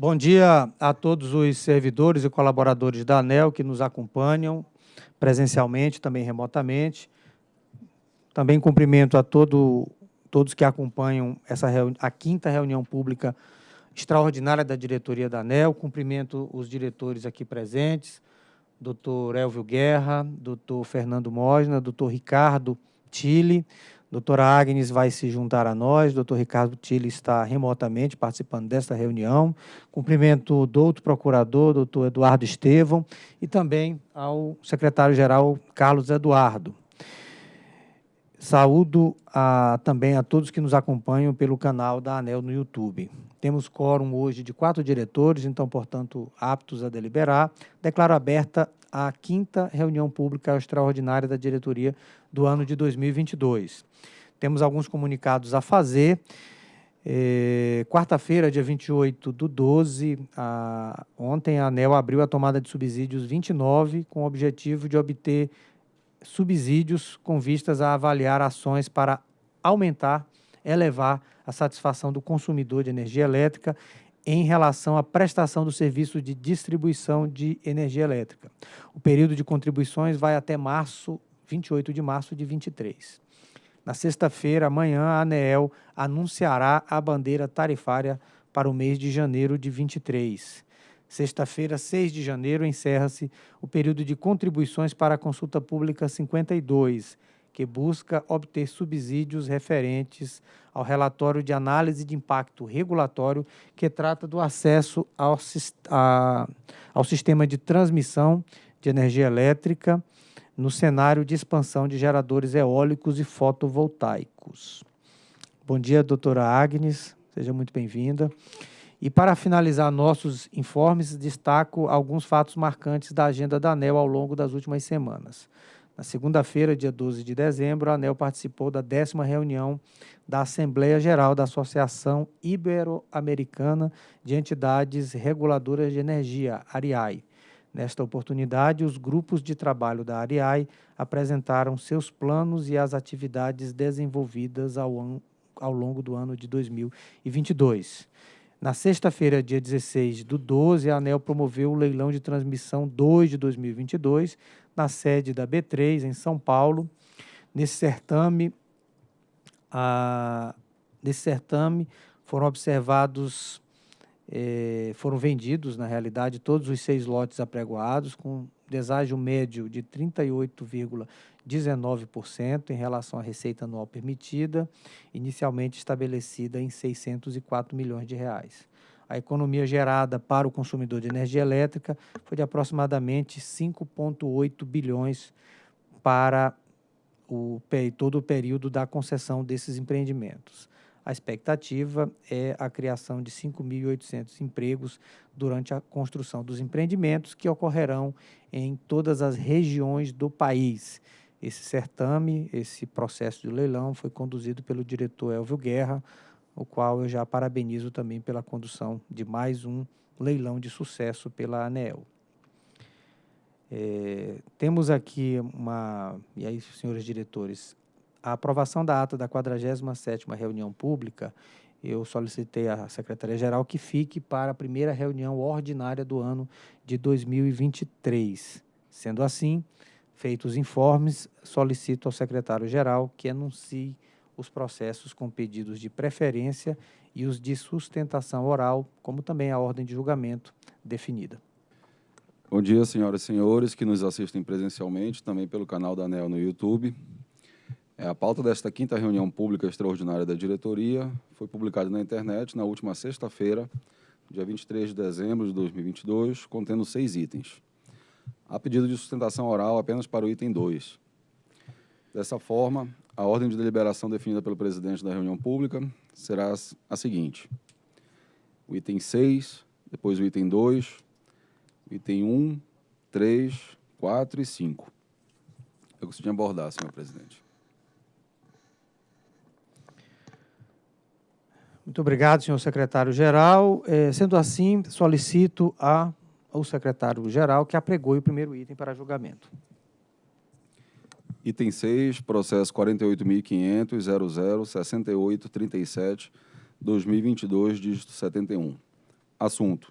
Bom dia a todos os servidores e colaboradores da ANEL que nos acompanham presencialmente, também remotamente. Também cumprimento a todo, todos que acompanham essa a quinta reunião pública extraordinária da diretoria da ANEL. Cumprimento os diretores aqui presentes, doutor Elvio Guerra, doutor Fernando Mosna, doutor Ricardo Tille, doutora Agnes vai se juntar a nós, doutor Ricardo Tille está remotamente participando desta reunião. Cumprimento o doutor procurador, doutor Eduardo Estevão, e também ao secretário-geral Carlos Eduardo. Saúdo a, também a todos que nos acompanham pelo canal da ANEL no YouTube. Temos quórum hoje de quatro diretores, então, portanto, aptos a deliberar. Declaro aberta a quinta reunião pública extraordinária da diretoria do ano de 2022. Temos alguns comunicados a fazer. É, Quarta-feira, dia 28 do 12, a, ontem a ANEL abriu a tomada de subsídios 29, com o objetivo de obter subsídios com vistas a avaliar ações para aumentar, elevar a satisfação do consumidor de energia elétrica em relação à prestação do serviço de distribuição de energia elétrica. O período de contribuições vai até março, 28 de março de 23. Na sexta-feira, amanhã, a ANEEL anunciará a bandeira tarifária para o mês de janeiro de 23. Sexta-feira, 6 de janeiro, encerra-se o período de contribuições para a consulta pública 52, que busca obter subsídios referentes ao relatório de análise de impacto regulatório que trata do acesso ao, a, ao sistema de transmissão de energia elétrica no cenário de expansão de geradores eólicos e fotovoltaicos. Bom dia, doutora Agnes, seja muito bem-vinda. E para finalizar nossos informes, destaco alguns fatos marcantes da agenda da ANEL ao longo das últimas semanas. Na segunda-feira, dia 12 de dezembro, a ANEL participou da décima reunião da Assembleia Geral da Associação Ibero-Americana de Entidades Reguladoras de Energia, ARIAI. Nesta oportunidade, os grupos de trabalho da ARIAI apresentaram seus planos e as atividades desenvolvidas ao, ao longo do ano de 2022. Na sexta-feira, dia 16 do 12, a ANEL promoveu o leilão de transmissão 2 de 2022, na sede da B3, em São Paulo. Nesse certame, a, nesse certame foram observados, eh, foram vendidos, na realidade, todos os seis lotes apregoados, com deságio médio de 38,19% em relação à receita anual permitida, inicialmente estabelecida em 604 milhões de reais. A economia gerada para o consumidor de energia elétrica foi de aproximadamente 5,8 bilhões para o, todo o período da concessão desses empreendimentos. A expectativa é a criação de 5.800 empregos durante a construção dos empreendimentos que ocorrerão em todas as regiões do país. Esse certame, esse processo de leilão foi conduzido pelo diretor Elvio Guerra, o qual eu já parabenizo também pela condução de mais um leilão de sucesso pela ANEEL. É, temos aqui uma, e aí, senhores diretores, a aprovação da ata da 47ª reunião pública, eu solicitei à Secretaria-Geral que fique para a primeira reunião ordinária do ano de 2023. Sendo assim, feitos os informes, solicito ao secretário-geral que anuncie os processos com pedidos de preferência e os de sustentação oral, como também a ordem de julgamento definida. Bom dia, senhoras e senhores que nos assistem presencialmente, também pelo canal da ANEL no YouTube. É, a pauta desta quinta reunião pública extraordinária da diretoria foi publicada na internet na última sexta-feira, dia 23 de dezembro de 2022, contendo seis itens. Há pedido de sustentação oral apenas para o item 2. Dessa forma, a ordem de deliberação definida pelo presidente da reunião pública será a seguinte. O item 6, depois o item 2, o item 1, 3, 4 e 5. Eu gostaria de abordar, senhor presidente. Muito obrigado, senhor secretário-geral. É, sendo assim, solicito a, ao secretário-geral que apregoe o primeiro item para julgamento. Item 6, processo 48.500.00.6837, 2022, dígito 71. Assunto: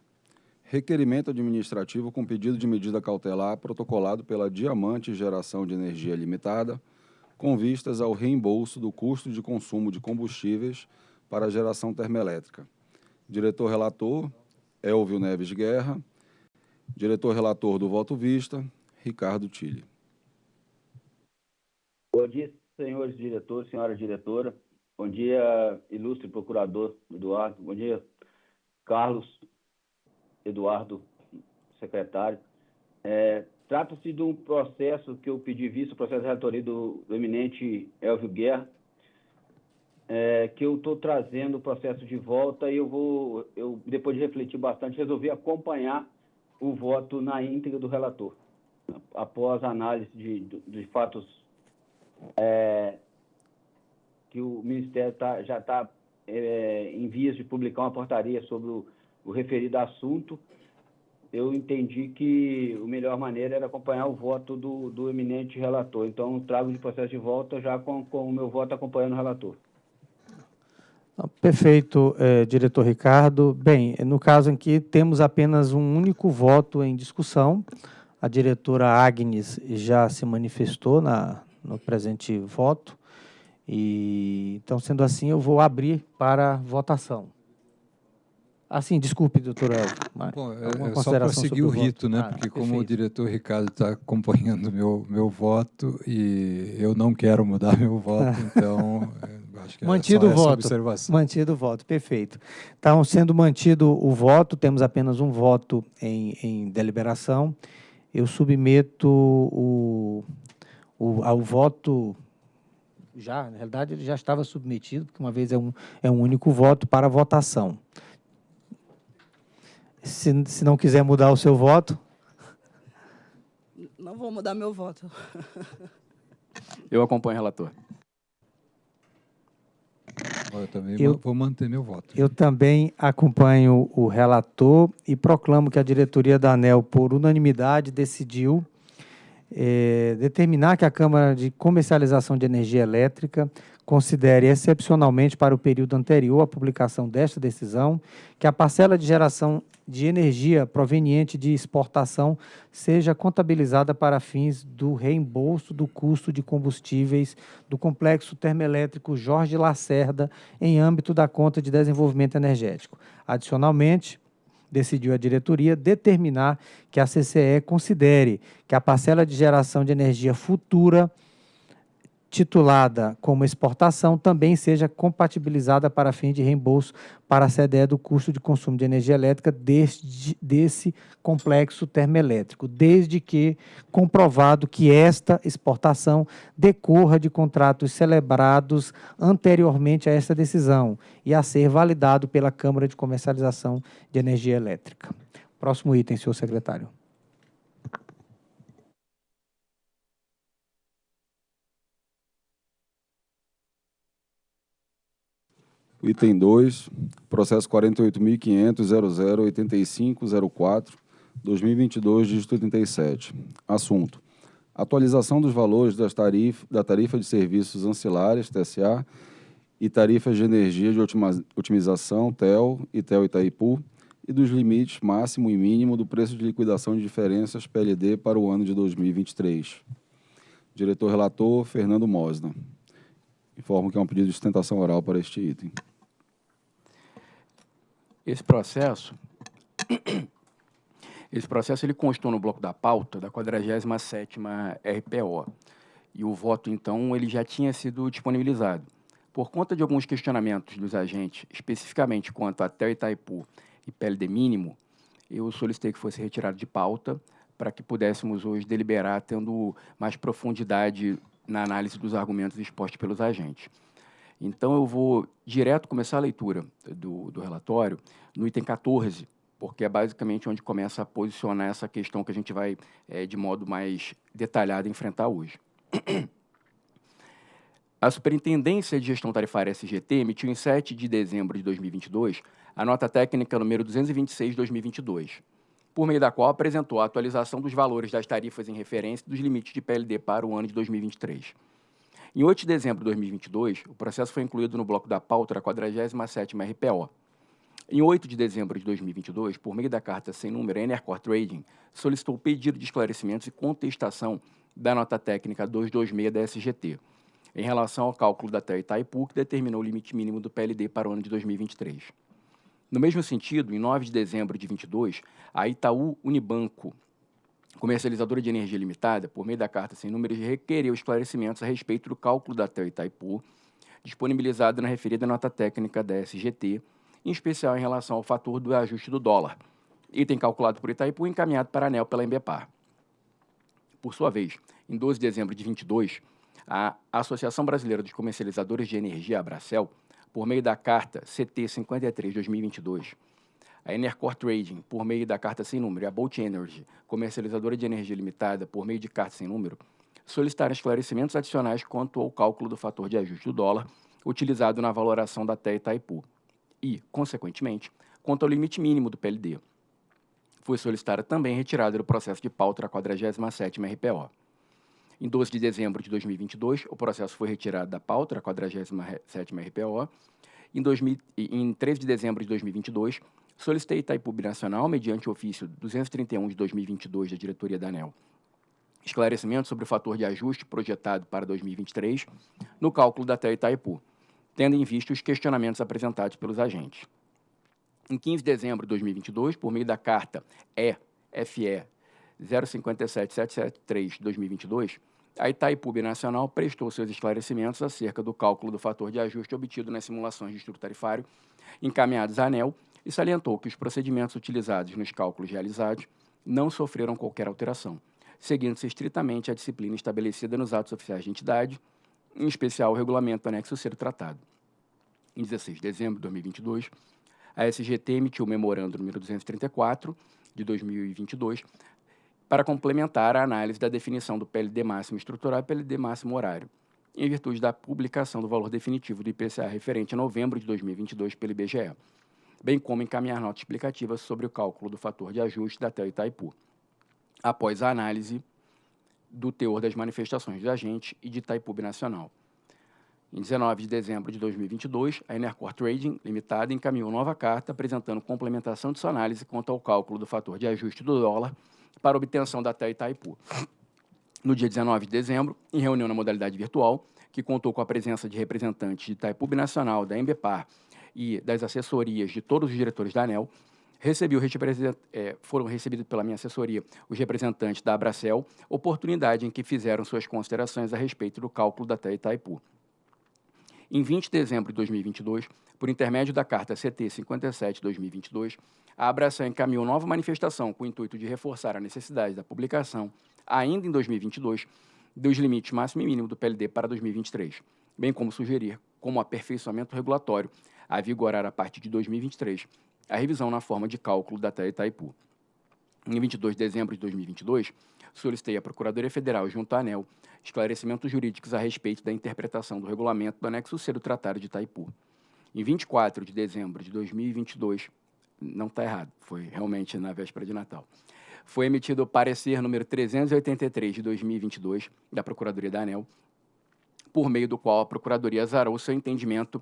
Requerimento administrativo com pedido de medida cautelar protocolado pela Diamante Geração de Energia Limitada, com vistas ao reembolso do custo de consumo de combustíveis para a geração termoelétrica. Diretor relator, Elvio Neves Guerra. Diretor relator do voto vista, Ricardo Tille. Bom dia, senhores diretores, senhora diretora. Bom dia, ilustre procurador Eduardo. Bom dia, Carlos Eduardo, secretário. É, Trata-se de um processo que eu pedi visto, processo de relatoria do, do eminente Elvio Guerra, é, que eu estou trazendo o processo de volta e eu vou, eu, depois de refletir bastante, resolvi acompanhar o voto na íntegra do relator, após a análise de, de, de fatos é, que o Ministério tá, já está é, em vias de publicar uma portaria sobre o, o referido assunto, eu entendi que a melhor maneira era acompanhar o voto do, do eminente relator. Então, trago de processo de volta já com, com o meu voto acompanhando o relator. Perfeito, eh, diretor Ricardo. Bem, no caso aqui, temos apenas um único voto em discussão. A diretora Agnes já se manifestou na, no presente voto. E, então, sendo assim, eu vou abrir para votação. Ah, sim, desculpe, doutor Elvio. Bom, é, é só para seguir o rito, né? Ah, porque perfeito. como o diretor Ricardo está acompanhando meu meu voto e eu não quero mudar meu voto, então que é mantido é o voto. Mantido o voto, perfeito. Então, sendo mantido o voto, temos apenas um voto em, em deliberação. Eu submeto o, o, ao voto já, na realidade, ele já estava submetido, porque uma vez é um, é um único voto para votação. Se, se não quiser mudar o seu voto. Não vou mudar meu voto. Eu acompanho o relator. Eu também eu, vou manter meu voto. Eu também acompanho o relator e proclamo que a diretoria da ANEL, por unanimidade, decidiu é, determinar que a Câmara de Comercialização de Energia Elétrica considere excepcionalmente para o período anterior à publicação desta decisão que a parcela de geração de energia proveniente de exportação seja contabilizada para fins do reembolso do custo de combustíveis do complexo termoelétrico Jorge Lacerda em âmbito da conta de desenvolvimento energético. Adicionalmente, decidiu a diretoria determinar que a CCE considere que a parcela de geração de energia futura titulada como exportação também seja compatibilizada para fim de reembolso para a CDE do custo de consumo de energia elétrica deste, desse complexo termoelétrico, desde que comprovado que esta exportação decorra de contratos celebrados anteriormente a esta decisão e a ser validado pela Câmara de Comercialização de Energia Elétrica. Próximo item, senhor secretário. Item 2, processo 48.500.008504, 2022, dígito 87. Assunto: atualização dos valores das tarif da tarifa de serviços ancilares, TSA, e tarifas de energia de otimização, TEL e TEL Itaipu, e dos limites máximo e mínimo do preço de liquidação de diferenças PLD para o ano de 2023. Diretor relator, Fernando Mosna. Informo que é um pedido de sustentação oral para este item. Esse processo, esse processo ele constou no bloco da pauta da 47ª RPO. E o voto, então, ele já tinha sido disponibilizado. Por conta de alguns questionamentos dos agentes, especificamente quanto a TEL Itaipu e PLD mínimo, eu solicitei que fosse retirado de pauta para que pudéssemos hoje deliberar tendo mais profundidade na análise dos argumentos expostos pelos agentes. Então, eu vou direto começar a leitura do, do relatório no item 14, porque é basicamente onde começa a posicionar essa questão que a gente vai, é, de modo mais detalhado, enfrentar hoje. A Superintendência de Gestão Tarifária SGT emitiu em 7 de dezembro de 2022 a nota técnica número 226 de 2022, por meio da qual apresentou a atualização dos valores das tarifas em referência dos limites de PLD para o ano de 2023. Em 8 de dezembro de 2022, o processo foi incluído no bloco da pauta da 47ª RPO. Em 8 de dezembro de 2022, por meio da carta sem número, a Enercor Trading solicitou pedido de esclarecimentos e contestação da nota técnica 226 da SGT, em relação ao cálculo da TEA Itaipu, que determinou o limite mínimo do PLD para o ano de 2023. No mesmo sentido, em 9 de dezembro de 22, a Itaú Unibanco, comercializadora de energia limitada, por meio da carta sem números, requereu esclarecimentos a respeito do cálculo da TEA Itaipu, disponibilizado na referida nota técnica da SGT, em especial em relação ao fator do ajuste do dólar, item calculado por Itaipu e encaminhado para a ANEL pela Embepar. Por sua vez, em 12 de dezembro de 22, a Associação Brasileira dos Comercializadores de Energia, Abracel, por meio da carta CT 53-2022, a Enercor Trading, por meio da carta sem número, e a Bolt Energy, comercializadora de energia limitada, por meio de carta sem número, solicitaram esclarecimentos adicionais quanto ao cálculo do fator de ajuste do dólar utilizado na valoração da TE Itaipu, e, consequentemente, quanto ao limite mínimo do PLD. Foi solicitada também retirada do processo de pauta da 47ª RPO. Em 12 de dezembro de 2022, o processo foi retirado da pauta da 47ª RPO. Em, 2000, em 13 de dezembro de 2022, solicitei Itaipu Nacional, mediante ofício 231 de 2022 da diretoria da ANEL, esclarecimento sobre o fator de ajuste projetado para 2023 no cálculo da TE Itaipu, tendo em vista os questionamentos apresentados pelos agentes. Em 15 de dezembro de 2022, por meio da carta EFE 057773-2022, a Itaipu Nacional prestou seus esclarecimentos acerca do cálculo do fator de ajuste obtido nas simulações de estudo tarifário encaminhados à ANEL e salientou que os procedimentos utilizados nos cálculos realizados não sofreram qualquer alteração, seguindo-se estritamente a disciplina estabelecida nos atos oficiais de entidade, em especial o regulamento anexo do tratado. Em 16 de dezembro de 2022, a SGT emitiu o memorando número 234 de 2022 para complementar a análise da definição do PLD máximo estrutural e PLD máximo horário, em virtude da publicação do valor definitivo do IPCA referente a novembro de 2022 pelo IBGE, bem como encaminhar nota explicativa sobre o cálculo do fator de ajuste da TEL Itaipu, após a análise do teor das manifestações de agente e de Itaipu Nacional. Em 19 de dezembro de 2022, a Enercor Trading Limitada encaminhou nova carta apresentando complementação de sua análise quanto ao cálculo do fator de ajuste do dólar para obtenção da TEA Itaipu. No dia 19 de dezembro, em reunião na modalidade virtual, que contou com a presença de representantes de Itaipu Nacional, da Embepar e das assessorias de todos os diretores da ANEL, Recebi o é, foram recebidos pela minha assessoria os representantes da Abracel, oportunidade em que fizeram suas considerações a respeito do cálculo da TEA Itaipu. Em 20 de dezembro de 2022, por intermédio da Carta CT 57-2022, a Abracel encaminhou nova manifestação com o intuito de reforçar a necessidade da publicação, ainda em 2022, dos limites máximo e mínimo do PLD para 2023, bem como sugerir, como aperfeiçoamento regulatório, a vigorar a partir de 2023, a revisão na forma de cálculo da TEA Itaipu. Em 22 de dezembro de 2022, solicitei à Procuradoria Federal, junto à ANEL, esclarecimentos jurídicos a respeito da interpretação do regulamento do anexo C do Tratado de Itaipu. Em 24 de dezembro de 2022, não está errado, foi realmente na véspera de Natal, foi emitido o parecer número 383 de 2022 da Procuradoria da ANEL, por meio do qual a Procuradoria azarou seu entendimento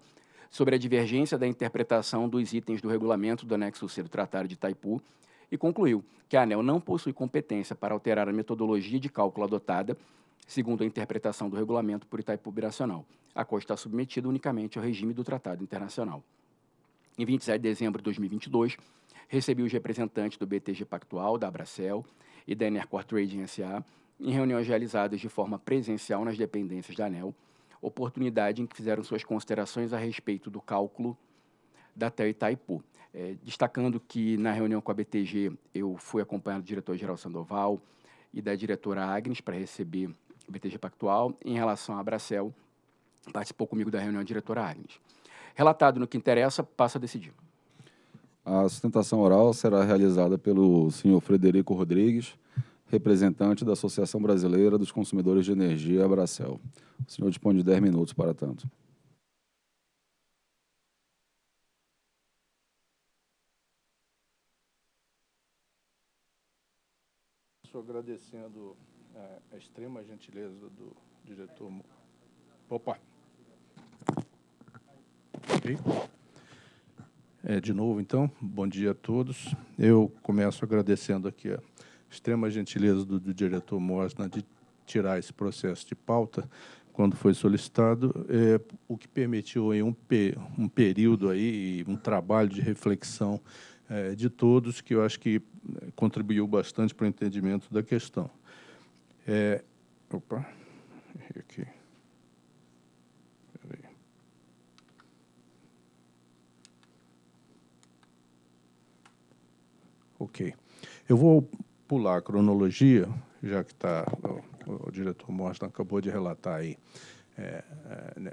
sobre a divergência da interpretação dos itens do regulamento do anexo C do Tratado de Itaipu e concluiu que a ANEL não possui competência para alterar a metodologia de cálculo adotada, segundo a interpretação do regulamento por Itaipu Biracional, a qual está submetida unicamente ao regime do Tratado Internacional. Em 27 de dezembro de 2022, recebi os representantes do BTG Pactual, da Abracel e da Enercor Trading SA em reuniões realizadas de forma presencial nas dependências da ANEL, oportunidade em que fizeram suas considerações a respeito do cálculo da TEL Itaipu. É, destacando que na reunião com a BTG eu fui acompanhado do diretor-geral Sandoval e da diretora Agnes para receber o BTG Pactual. Em relação à Abracel, participou comigo da reunião a diretora Agnes. Relatado no que interessa, passo a decidir. A sustentação oral será realizada pelo senhor Frederico Rodrigues, representante da Associação Brasileira dos Consumidores de Energia, Abracel. O senhor dispõe de 10 minutos para tanto. Estou agradecendo é, a extrema gentileza do diretor. Opa! Okay. é, de novo, então, bom dia a todos. Eu começo agradecendo aqui a extrema gentileza do, do diretor Mosna de tirar esse processo de pauta quando foi solicitado, é, o que permitiu aí um, um período aí, um trabalho de reflexão é, de todos, que eu acho que contribuiu bastante para o entendimento da questão. É, opa, aqui. Ok. Eu vou pular a cronologia, já que está o, o, diretor Mostra acabou de relatar aí é,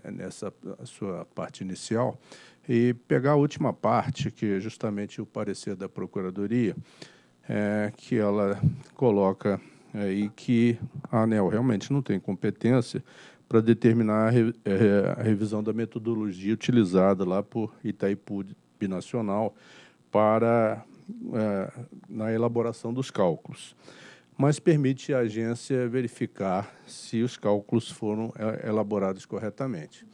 é, nessa sua parte inicial, e pegar a última parte, que é justamente o parecer da Procuradoria, é, que ela coloca aí que a ANEL realmente não tem competência para determinar a, re, é, a, revisão da metodologia utilizada lá por Itaipu Binacional para é, na elaboração dos cálculos, mas permite à agência verificar se os cálculos foram é, elaborados corretamente.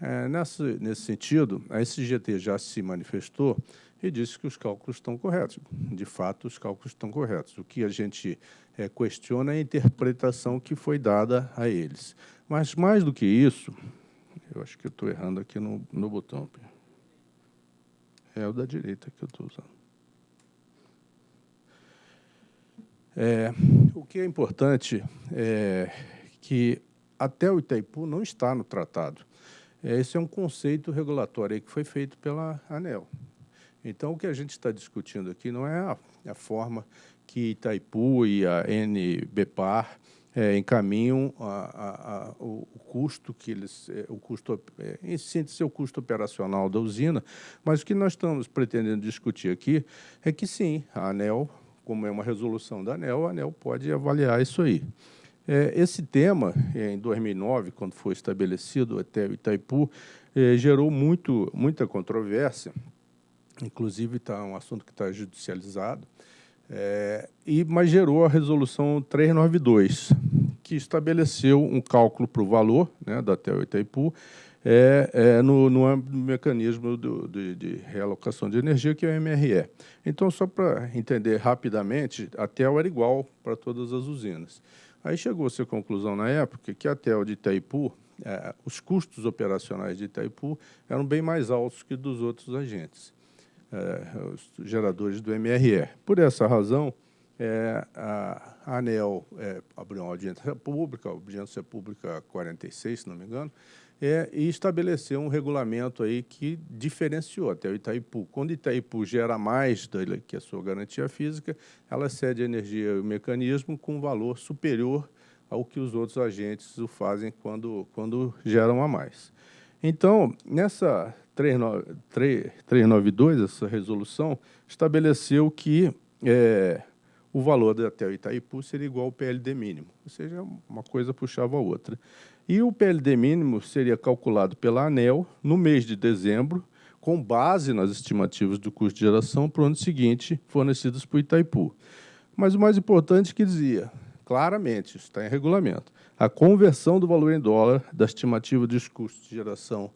É, nesse, sentido, a SGT já se manifestou e disse que os cálculos estão corretos. De fato, os cálculos estão corretos. O que a gente é, questiona é a interpretação que foi dada a eles. Mas, mais do que isso, eu acho que estou errando aqui no, no botão. É o da direita que eu estou usando. É, o que é importante é que até o Itaipu não está no tratado. É, esse é um conceito regulatório que foi feito pela ANEL. Então, o que a gente está discutindo aqui não é a, a forma que Itaipu e a NBPAR é, encaminham a, a, a, o, custo que eles, é, o custo, é, em o custo operacional da usina, mas o que nós estamos pretendendo discutir aqui é que sim, a ANEL como é uma resolução da ANEL, a ANEL pode avaliar isso aí. É, esse tema, é, em 2009, quando foi estabelecido até Itaipu, é, gerou muito, muita controvérsia, inclusive está um assunto que está judicializado, é, e, mas gerou a resolução 392, que estabeleceu um cálculo para o valor né, da TEL Itaipu, é, é no, no mecanismo do, de, de, realocação de energia, que é o MRE. Então, só para entender rapidamente, a TEL era igual para todas as usinas. Aí chegou-se à conclusão na época que a TEL de Itaipu, é, os custos operacionais de Itaipu eram bem mais altos que dos outros agentes, é, os geradores do MRE. Por essa razão, é, a ANEL é, abriu uma audiência pública, a audiência pública 46, se não me engano, é, e estabeleceu um regulamento aí que diferenciou até o Itaipu. Quando Itaipu gera mais do que a sua garantia física, ela cede a energia e o mecanismo com valor superior ao que os outros agentes o fazem quando, quando geram a mais. Então, nessa 392, essa resolução, estabeleceu que é, o valor da TEL Itaipu seria igual ao PLD mínimo, ou seja, uma coisa puxava a outra. E o PLD mínimo seria calculado pela ANEL no mês de dezembro, com base nas estimativas do custo de geração para o ano seguinte, fornecidas por Itaipu. Mas o mais importante que dizia, claramente, isso está em regulamento, a conversão do valor em dólar da estimativa dos custos de geração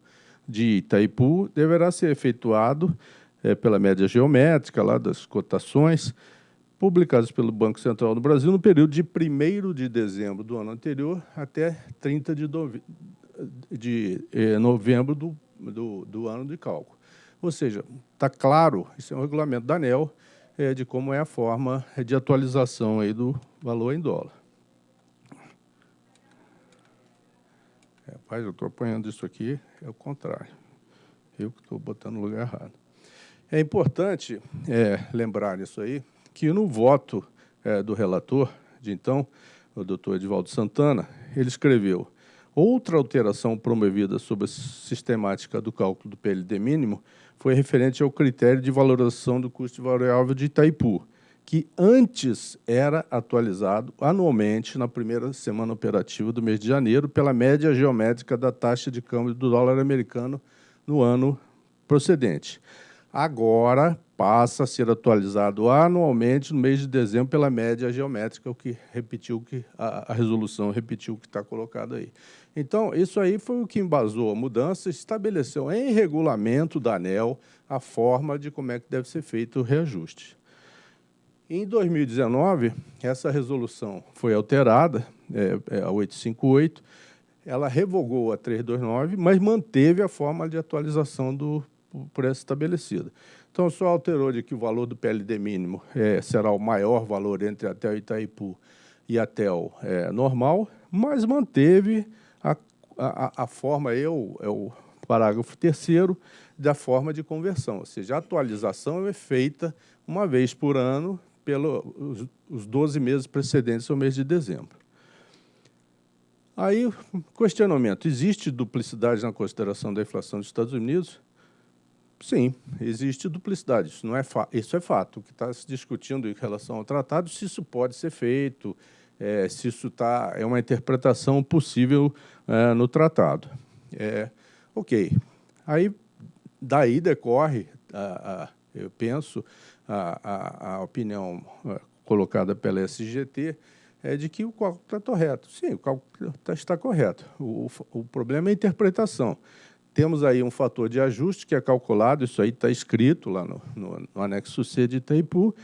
de Itaipu deverá ser efetuado é, pela média geométrica lá das cotações, publicados pelo Banco Central do Brasil no período de 1 de dezembro do ano anterior até 30 de, de eh, novembro do, do, do, ano de cálculo. Ou seja, está claro, isso é um regulamento da ANEL, é, de como é a forma de atualização aí do valor em dólar. Rapaz, eu estou apanhando isso aqui, é o contrário. Eu que estou botando no lugar errado. É importante é, lembrar isso aí, que no voto é, do relator, de então, o doutor Edvaldo Santana, ele escreveu outra alteração promovida sobre a sistemática do cálculo do PLD mínimo foi referente ao critério de valorização do custo variável de Itaipu, que antes era atualizado anualmente na primeira semana operativa do mês de janeiro pela média geométrica da taxa de câmbio do dólar americano no ano procedente. agora passa a ser atualizado anualmente no mês de dezembro pela média geométrica, o que repetiu que a, a resolução repetiu o que está colocado aí. Então, isso aí foi o que embasou a mudança, estabeleceu em regulamento da ANEL a forma de como é que deve ser feito o reajuste. Em 2019, essa resolução foi alterada, é, é a 858, ela revogou a 329, mas manteve a forma de atualização do preço estabelecida. Então, só alterou de que o valor do PLD mínimo é, será o maior valor entre até o Itaipu e até o é, normal, mas manteve a, a, a forma, eu, é o parágrafo terceiro, da forma de conversão, ou seja, a atualização é feita uma vez por ano pelos os 12 meses precedentes ao mês de dezembro. Aí, questionamento, existe duplicidade na consideração da inflação dos Estados Unidos? Sim, existe duplicidade, isso, não é, isso é fato. O que está se discutindo em relação ao tratado, se isso pode ser feito, é, se isso tá, é uma interpretação possível é, no tratado. É, ok, aí daí decorre, a, a, eu penso, a, a, opinião é, colocada pela SGT, é de que o cálculo está correto. Sim, o cálculo tá, está correto. O, o, problema é a interpretação. Temos aí um fator de ajuste que é calculado, isso aí está escrito lá no, no, no, anexo C de Itaipu. O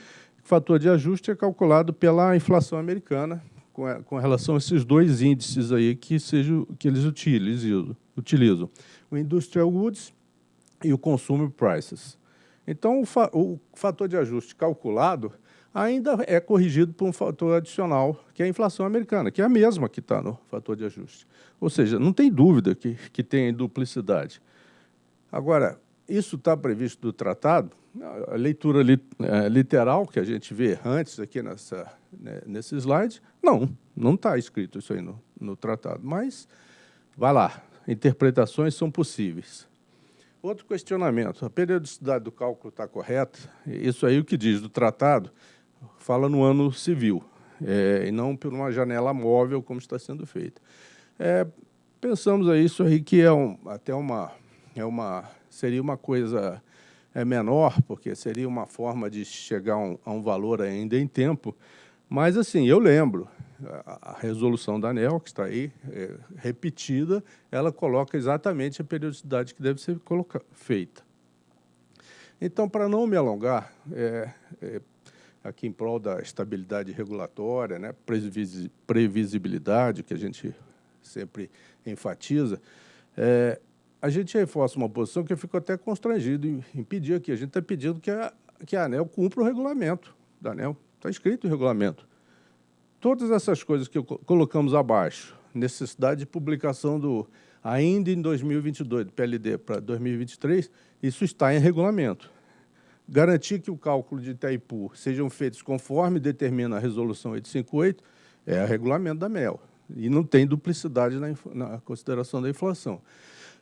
fator de ajuste é calculado pela inflação americana, com, a, com relação a esses dois índices aí que, seja, que eles utilizam, utilizam. O Industrial Goods e o Consumer Prices. Então, o, fa o fator de ajuste calculado ainda é corrigido por um fator adicional, que é a inflação americana, que é a mesma que está no fator de ajuste. Ou seja, não tem dúvida que, que tem duplicidade. Agora, isso está previsto do tratado, a leitura li, é, literal que a gente vê antes aqui nessa, né, nesse slide, não, não está escrito isso aí no, no tratado, mas vai lá, interpretações são possíveis. Outro questionamento, a periodicidade do cálculo está correta? Isso aí o que diz do tratado fala no ano civil, é, e não por uma janela móvel como está sendo feito. É, pensamos a isso aí que é um, até uma, é uma, seria uma coisa é, menor, porque seria uma forma de chegar a um, a um valor ainda em tempo, mas assim, eu lembro, a resolução da ANEL, que está aí, é, repetida, ela coloca exatamente a periodicidade que deve ser feita. Então, para não me alongar, é, é, aqui em prol da estabilidade regulatória, né, previsibilidade, que a gente sempre enfatiza, é, a gente reforça uma posição que eu fico até constrangido em, pedir aqui. A gente está pedindo que a, que a ANEL cumpra o regulamento da ANEL. Está escrito o regulamento todas essas coisas que colocamos abaixo, necessidade de publicação do ainda em 2022, do PLD para 2023, isso está em regulamento. Garantir que o cálculo de Itaipu sejam feitos conforme determina a resolução 858 é o regulamento da MEL. E não tem duplicidade na, na consideração da inflação.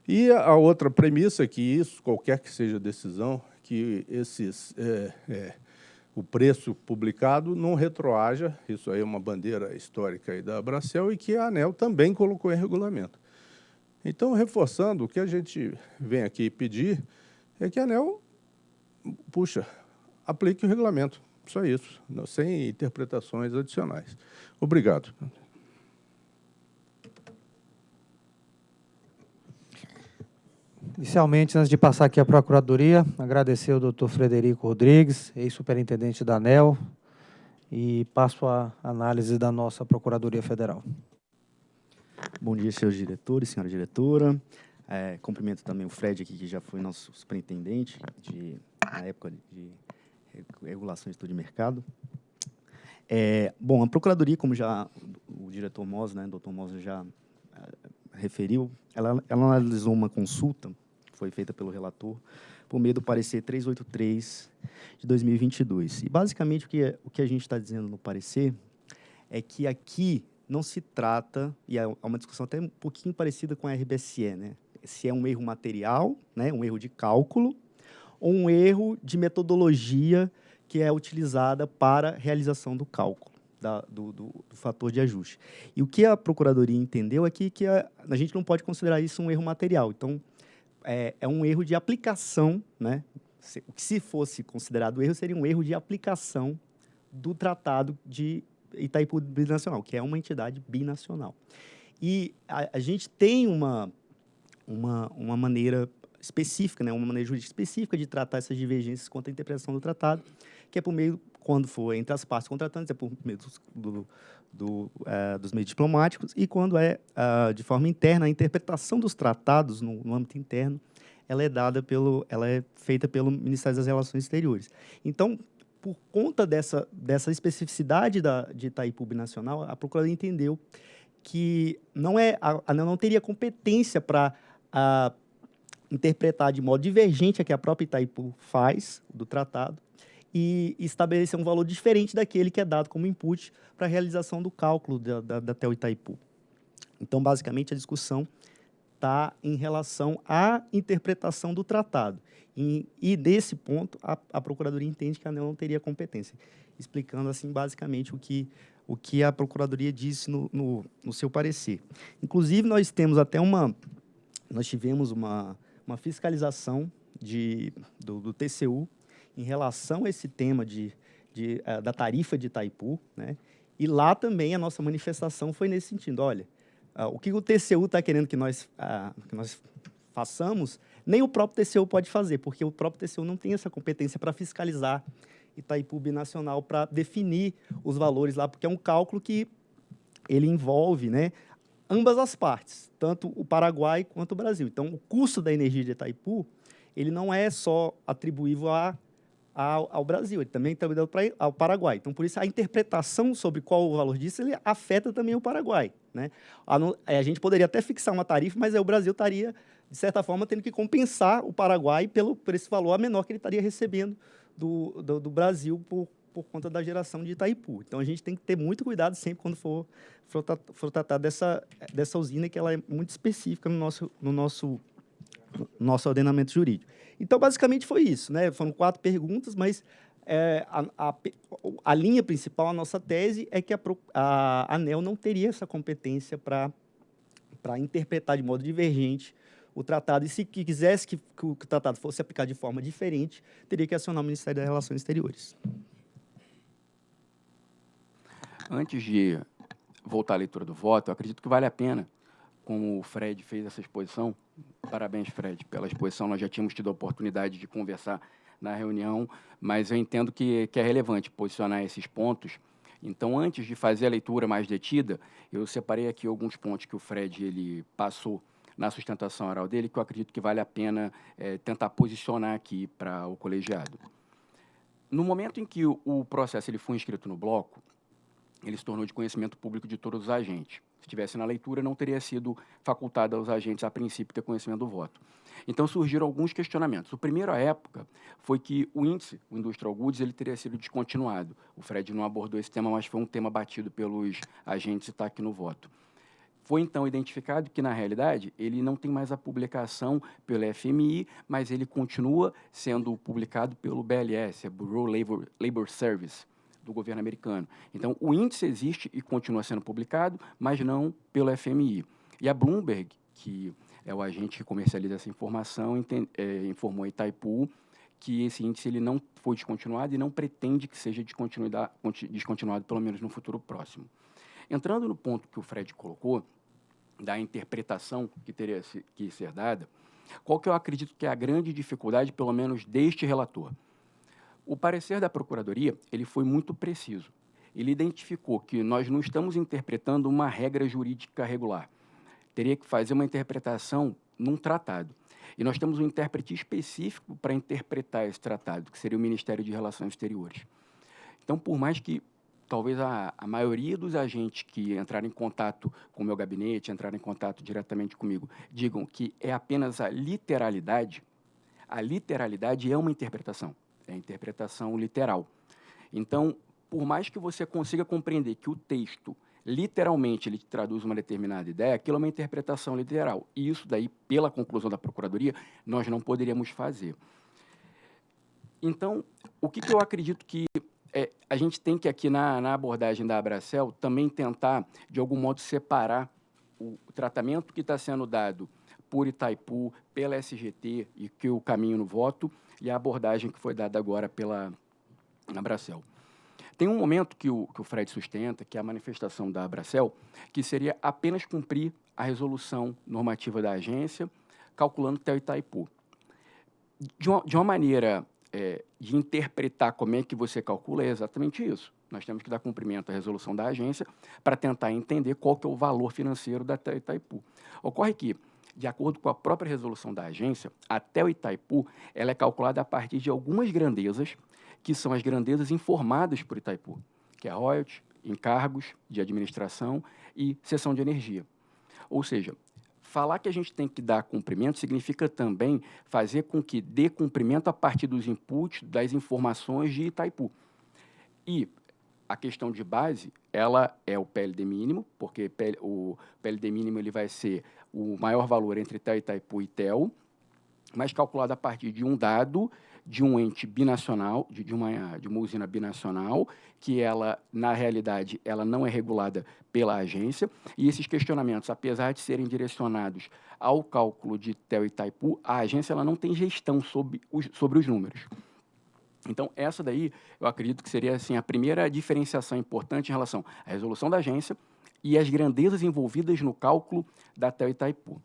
E a outra premissa é que isso, qualquer que seja a decisão, que esses é, é, o preço publicado não retroaja, isso aí é uma bandeira histórica da Abracel e que a ANEL também colocou em regulamento. Então, reforçando, o que a gente vem aqui pedir é que a ANEL, puxa, aplique o regulamento, só isso, sem interpretações adicionais. Obrigado. Inicialmente, antes de passar aqui à Procuradoria, agradecer ao doutor Frederico Rodrigues, ex-superintendente da ANEL, e passo a análise da nossa Procuradoria Federal. Bom dia, senhores diretores, senhora diretora. É, cumprimento também o Fred aqui, que já foi nosso superintendente de, na época de regulação de estudo de mercado. É, bom, a Procuradoria, como já o diretor Mosa, né, doutor Mosa já é, referiu, ela, ela analisou uma consulta foi feita pelo relator, por meio do parecer 383 de 2022. E, basicamente, o que, é, o que a gente está dizendo no parecer é que aqui não se trata, e é uma discussão até um pouquinho parecida com a RBSE, né? Se é um erro material, né? um erro de cálculo, ou um erro de metodologia que é utilizada para realização do cálculo. Da, do, do, do, fator de ajuste. E o que a Procuradoria entendeu é que, que a, a gente não pode considerar isso um erro material. Então, é, é um erro de aplicação, né? o que se fosse considerado erro seria um erro de aplicação do Tratado de Itaipu Binacional, que é uma entidade binacional. E a, a gente tem uma, uma, uma maneira específica, né, uma maneira jurídica específica de tratar essas divergências quanto à interpretação do tratado, que é por meio, quando for entre as partes contratantes, é por meio dos, do, do, uh, dos meios diplomáticos, e quando é uh, de forma interna, a interpretação dos tratados no, no, âmbito interno, ela é dada pelo, ela é feita pelo Ministério das Relações Exteriores. Então, por conta dessa, dessa especificidade da, de Itaipu Binacional, a Procuradoria entendeu que não é a ANEL não teria competência para uh, interpretar de modo divergente a que a própria Itaipu faz do tratado e estabelecer um valor diferente daquele que é dado como input para a realização do cálculo da, da, da TEL Itaipu. Então, basicamente, a discussão está em relação à interpretação do tratado. E, e desse ponto, a, a, Procuradoria entende que a ANEL não teria competência, explicando, assim, basicamente o que, o que a Procuradoria disse no, no, no seu parecer. Inclusive, nós temos até uma... Nós tivemos uma, uma fiscalização de, do, do TCU em relação a esse tema de, de, uh, da tarifa de Itaipu, né? e lá também a nossa manifestação foi nesse sentido, olha, uh, o que o TCU está querendo que nós, uh, que nós façamos, nem o próprio TCU pode fazer, porque o próprio TCU não tem essa competência para fiscalizar Itaipu Binacional, para definir os valores lá, porque é um cálculo que ele envolve né, ambas as partes, tanto o Paraguai quanto o Brasil. Então, o custo da energia de Itaipu, ele não é só atribuível a, ao, ao, Brasil, ele também está atribuído ao Paraguai. Então, por isso, a interpretação sobre qual o valor disso, ele afeta também o Paraguai. Né? A, a gente poderia até fixar uma tarifa, mas aí o Brasil estaria, de certa forma, tendo que compensar o Paraguai pelo, por esse valor menor que ele estaria recebendo do, do, do Brasil por, por conta da geração de Itaipu. Então, a gente tem que ter muito cuidado sempre quando for, for, tratar dessa, dessa usina, que ela é muito específica no nosso, no nosso, no nosso ordenamento jurídico. Então, basicamente, foi isso. Né? Foram quatro perguntas, mas é, a, a, a, linha principal, a nossa tese, é que a, a ANEL não teria essa competência para interpretar de modo divergente o tratado, e se quisesse que, que o tratado fosse aplicado de forma diferente, teria que acionar o Ministério das Relações Exteriores. Antes de voltar à leitura do voto, eu acredito que vale a pena, como o Fred fez essa exposição, parabéns, Fred, pela exposição, nós já tínhamos tido a oportunidade de conversar na reunião, mas eu entendo que, que é relevante posicionar esses pontos. Então, antes de fazer a leitura mais detida, eu separei aqui alguns pontos que o Fred ele passou na sustentação oral dele, que eu acredito que vale a pena é, tentar posicionar aqui para o colegiado. No momento em que o, o processo ele foi inscrito no bloco, ele se tornou de conhecimento público de todos os agentes. Se estivesse na leitura, não teria sido facultado aos agentes, a princípio, ter conhecimento do voto. Então, surgiram alguns questionamentos. O primeiro, à época, foi que o índice, o Industrial Goods, ele teria sido descontinuado. O Fred não abordou esse tema, mas foi um tema batido pelos agentes e está aqui no voto. Foi, então, identificado que, na realidade, ele não tem mais a publicação pelo FMI, mas ele continua sendo publicado pelo BLS, Bureau Labor, Labor Service, do governo americano. Então, o índice existe e continua sendo publicado, mas não pelo FMI. E a Bloomberg, que é o agente que comercializa essa informação, entende, é, informou a Itaipu que esse índice ele não foi descontinuado e não pretende que seja descontinuado, pelo menos no futuro próximo. Entrando no ponto que o Fred colocou, da interpretação que teria que ser dada, qual que eu acredito que é a grande dificuldade, pelo menos deste relator? O parecer da Procuradoria ele foi muito preciso. Ele identificou que nós não estamos interpretando uma regra jurídica regular. Teria que fazer uma interpretação num tratado. E nós temos um intérprete específico para interpretar esse tratado, que seria o Ministério de Relações Exteriores. Então, por mais que talvez a, a maioria dos agentes que entraram em contato com o meu gabinete, entraram em contato diretamente comigo, digam que é apenas a literalidade, a literalidade é uma interpretação é a interpretação literal. Então, por mais que você consiga compreender que o texto literalmente ele traduz uma determinada ideia, aquilo é uma interpretação literal. E isso daí, pela conclusão da Procuradoria, nós não poderíamos fazer. Então, o que, que eu acredito que é, a gente tem que aqui na, na, abordagem da Abracel também tentar, de algum modo, separar o tratamento que está sendo dado por Itaipu, pela SGT e que o caminho no voto e a abordagem que foi dada agora pela Abracel. Tem um momento que o, que o Fred sustenta, que é a manifestação da Abracel, que seria apenas cumprir a resolução normativa da agência, calculando até o Itaipu. De uma, de uma maneira é, de interpretar como é que você calcula, é exatamente isso. Nós temos que dar cumprimento à resolução da agência para tentar entender qual que é o valor financeiro da Itaipu. Ocorre que, de acordo com a própria resolução da agência, até o Itaipu ela é calculada a partir de algumas grandezas, que são as grandezas informadas por Itaipu, que é royalties, encargos de administração e cessão de energia. Ou seja, falar que a gente tem que dar cumprimento significa também fazer com que dê cumprimento a partir dos inputs, das informações de Itaipu. E a questão de base, ela é o PLD mínimo, porque o PLD mínimo ele vai ser o maior valor entre TEL, Itaipu e TEL, mas calculado a partir de um dado de um ente binacional, de, de, uma, de uma usina binacional, que ela, na realidade, ela não é regulada pela agência, e esses questionamentos, apesar de serem direcionados ao cálculo de TEL e Itaipu, a agência ela não tem gestão sobre os, sobre os números. Então, essa daí, eu acredito que seria assim, a primeira diferenciação importante em relação à resolução da agência e as grandezas envolvidas no cálculo da TEL Itaipu.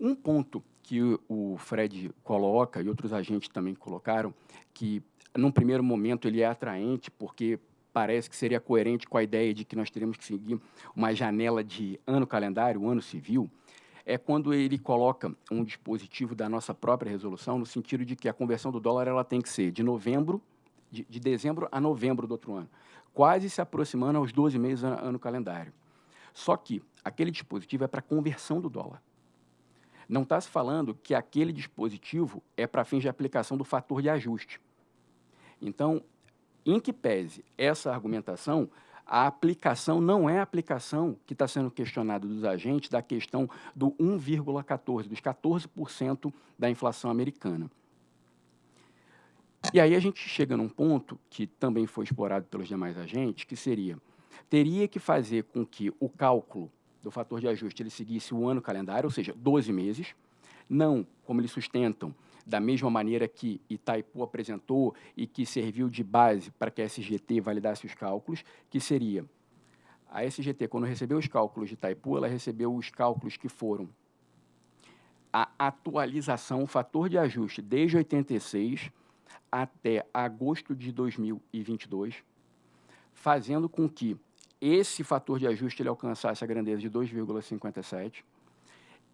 Um ponto que o Fred coloca e outros agentes também colocaram, que num primeiro momento ele é atraente porque parece que seria coerente com a ideia de que nós teríamos que seguir uma janela de ano calendário, ano civil, é quando ele coloca um dispositivo da nossa própria resolução no sentido de que a conversão do dólar ela tem que ser de novembro, de, de dezembro a novembro do outro ano, quase se aproximando aos 12 meses ano, calendário. Só que aquele dispositivo é para conversão do dólar. Não está se falando que aquele dispositivo é para fins de aplicação do fator de ajuste. Então, em que pese essa argumentação, a aplicação não é a aplicação que está sendo questionada dos agentes da questão do 1,14, dos 14% da inflação americana. E aí a gente chega num ponto que também foi explorado pelos demais agentes, que seria, teria que fazer com que o cálculo do fator de ajuste ele seguisse o ano calendário, ou seja, 12 meses, não, como eles sustentam, da mesma maneira que Itaipu apresentou e que serviu de base para que a SGT validasse os cálculos, que seria a SGT, quando recebeu os cálculos de Itaipu, ela recebeu os cálculos que foram a atualização, o fator de ajuste desde 86 até agosto de 2022, fazendo com que esse fator de ajuste ele alcançasse a grandeza de 2,57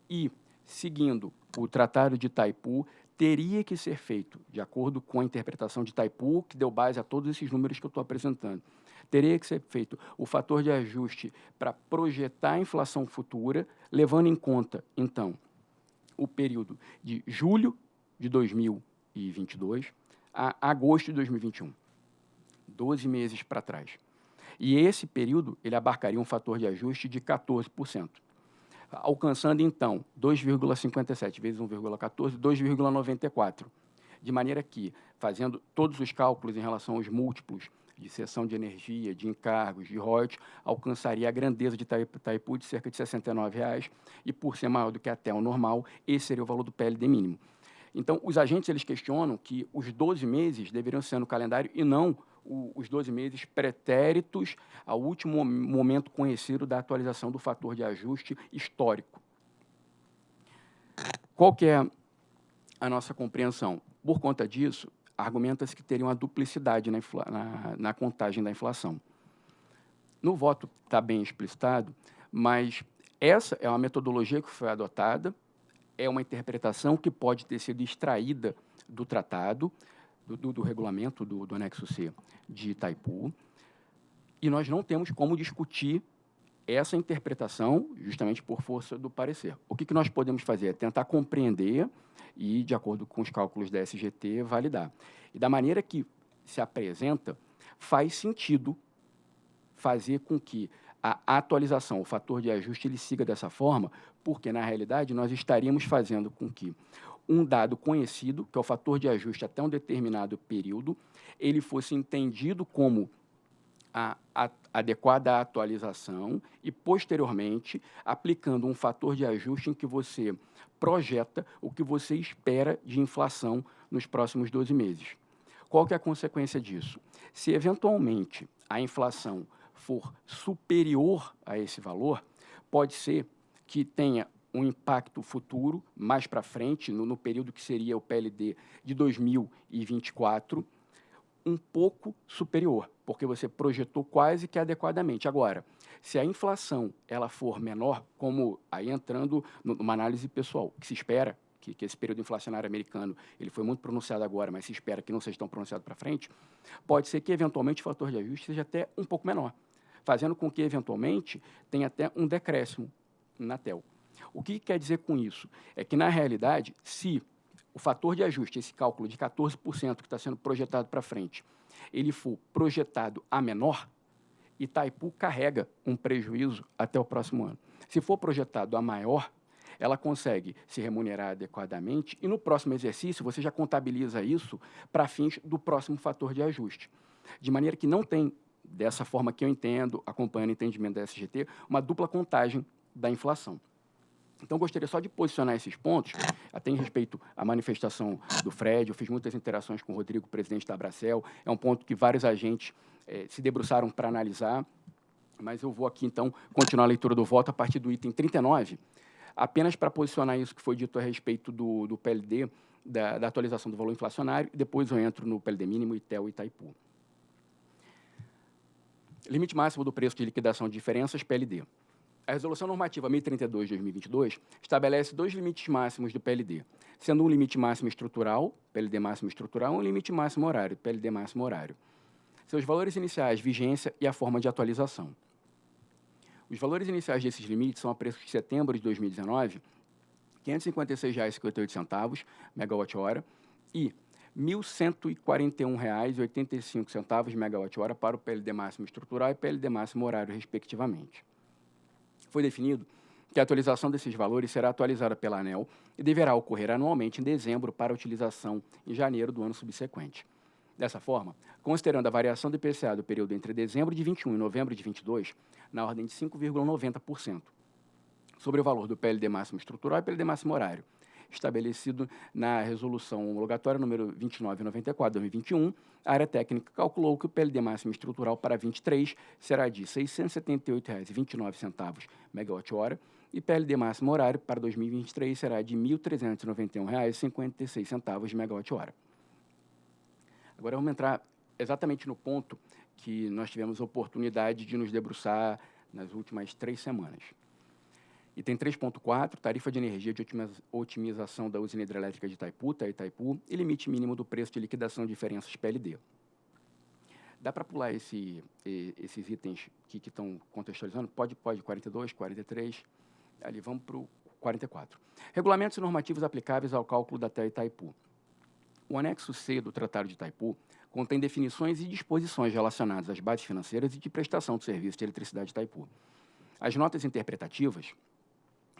e, seguindo o Tratado de Itaipu, teria que ser feito, de acordo com a interpretação de Itaipu, que deu base a todos esses números que eu estou apresentando. Teria que ser feito o fator de ajuste para projetar a inflação futura, levando em conta, então, o período de julho de 2022 a agosto de 2021. 12 meses para trás. E esse período ele abarcaria um fator de ajuste de 14%, alcançando então 2,57 vezes 1,14, 2,94, de maneira que, fazendo todos os cálculos em relação aos múltiplos de cessão de energia, de encargos, de royalties, alcançaria a grandeza de Itaipu de cerca de R$ 69,00, e por ser maior do que até o normal, esse seria o valor do PLD mínimo. Então, os agentes eles questionam que os 12 meses deveriam ser no calendário e não o, os 12 meses pretéritos ao último momento conhecido da atualização do fator de ajuste histórico. Qual que é a nossa compreensão? Por conta disso, argumenta-se que teria uma duplicidade na, na, na contagem da inflação. No voto está bem explicitado, mas essa é uma metodologia que foi adotada, é uma interpretação que pode ter sido extraída do tratado, do, do, do regulamento do, do anexo C de Itaipu, e nós não temos como discutir essa interpretação justamente por força do parecer. O que, que nós podemos fazer? É tentar compreender e, de acordo com os cálculos da SGT, validar. E da maneira que se apresenta, faz sentido fazer com que a atualização, o fator de ajuste, ele siga dessa forma, porque, na realidade, nós estaríamos fazendo com que um dado conhecido, que é o fator de ajuste até um determinado período, ele fosse entendido como a, a adequada atualização e, posteriormente, aplicando um fator de ajuste em que você projeta o que você espera de inflação nos próximos 12 meses. Qual que é a consequência disso? Se, eventualmente, a inflação for superior a esse valor, pode ser que tenha um impacto futuro, mais para frente, no, no, período que seria o PLD de 2024, um pouco superior, porque você projetou quase que adequadamente. Agora, se a inflação ela for menor, como aí entrando numa análise pessoal, que se espera que, que, esse período inflacionário americano ele foi muito pronunciado agora, mas se espera que não seja tão pronunciado para frente, pode ser que eventualmente o fator de ajuste seja até um pouco menor, fazendo com que eventualmente tenha até um decréscimo na TEL. O que quer dizer com isso? É que, na realidade, se o fator de ajuste, esse cálculo de 14% que está sendo projetado para frente, ele for projetado a menor, Itaipu carrega um prejuízo até o próximo ano. Se for projetado a maior, ela consegue se remunerar adequadamente e no próximo exercício você já contabiliza isso para fins do próximo fator de ajuste. De maneira que não tem, dessa forma que eu entendo, acompanhando o entendimento da SGT, uma dupla contagem da inflação. Então, gostaria só de posicionar esses pontos, até em respeito à manifestação do Fred. Eu fiz muitas interações com o Rodrigo, presidente da Abracel. É um ponto que vários agentes eh, se debruçaram para analisar. Mas eu vou aqui, então, continuar a leitura do voto a partir do item 39, apenas para posicionar isso que foi dito a respeito do, do PLD, da, da, atualização do valor inflacionário, e depois eu entro no PLD mínimo, ITEL e Itaipu. Limite máximo do preço de liquidação de diferenças, PLD. A Resolução Normativa 1032 de 2022 estabelece dois limites máximos do PLD, sendo um limite máximo estrutural, PLD máximo estrutural, e um limite máximo horário, PLD máximo horário. Seus valores iniciais, vigência e a forma de atualização. Os valores iniciais desses limites são a preço de setembro de 2019, R$ 556,58 megawatt-hora e R$ 1.141,85 megawatt-hora para o PLD máximo estrutural e PLD máximo horário, respectivamente foi definido que a atualização desses valores será atualizada pela ANEL e deverá ocorrer anualmente em dezembro para utilização em janeiro do ano subsequente. Dessa forma, considerando a variação do IPCA do período entre dezembro de 21 e novembro de 22, na ordem de 5,90%, sobre o valor do PLD máximo estrutural e PLD máximo horário, estabelecido na resolução homologatória número 2994/2021, a área técnica calculou que o PLD máximo estrutural para 23 será de R$ 678,29 megawatt-hora e PLD máximo horário para 2023 será de R$ 1.391,56 megawatt-hora. Agora vamos entrar exatamente no ponto que nós tivemos oportunidade de nos debruçar nas últimas três semanas. Item 3.4, tarifa de energia de otimização da usina hidrelétrica de Itaipu, tá, Itaipu, e limite mínimo do preço de liquidação de diferenças PLD. Dá para pular esse, esses itens que estão contextualizando? Pode, pode, 42, 43, ali, vamos para o 44. Regulamentos normativos aplicáveis ao cálculo da TEA Itaipu. O anexo C do Tratado de Itaipu contém definições e disposições relacionadas às bases financeiras e de prestação de serviço de eletricidade de Itaipu. As notas interpretativas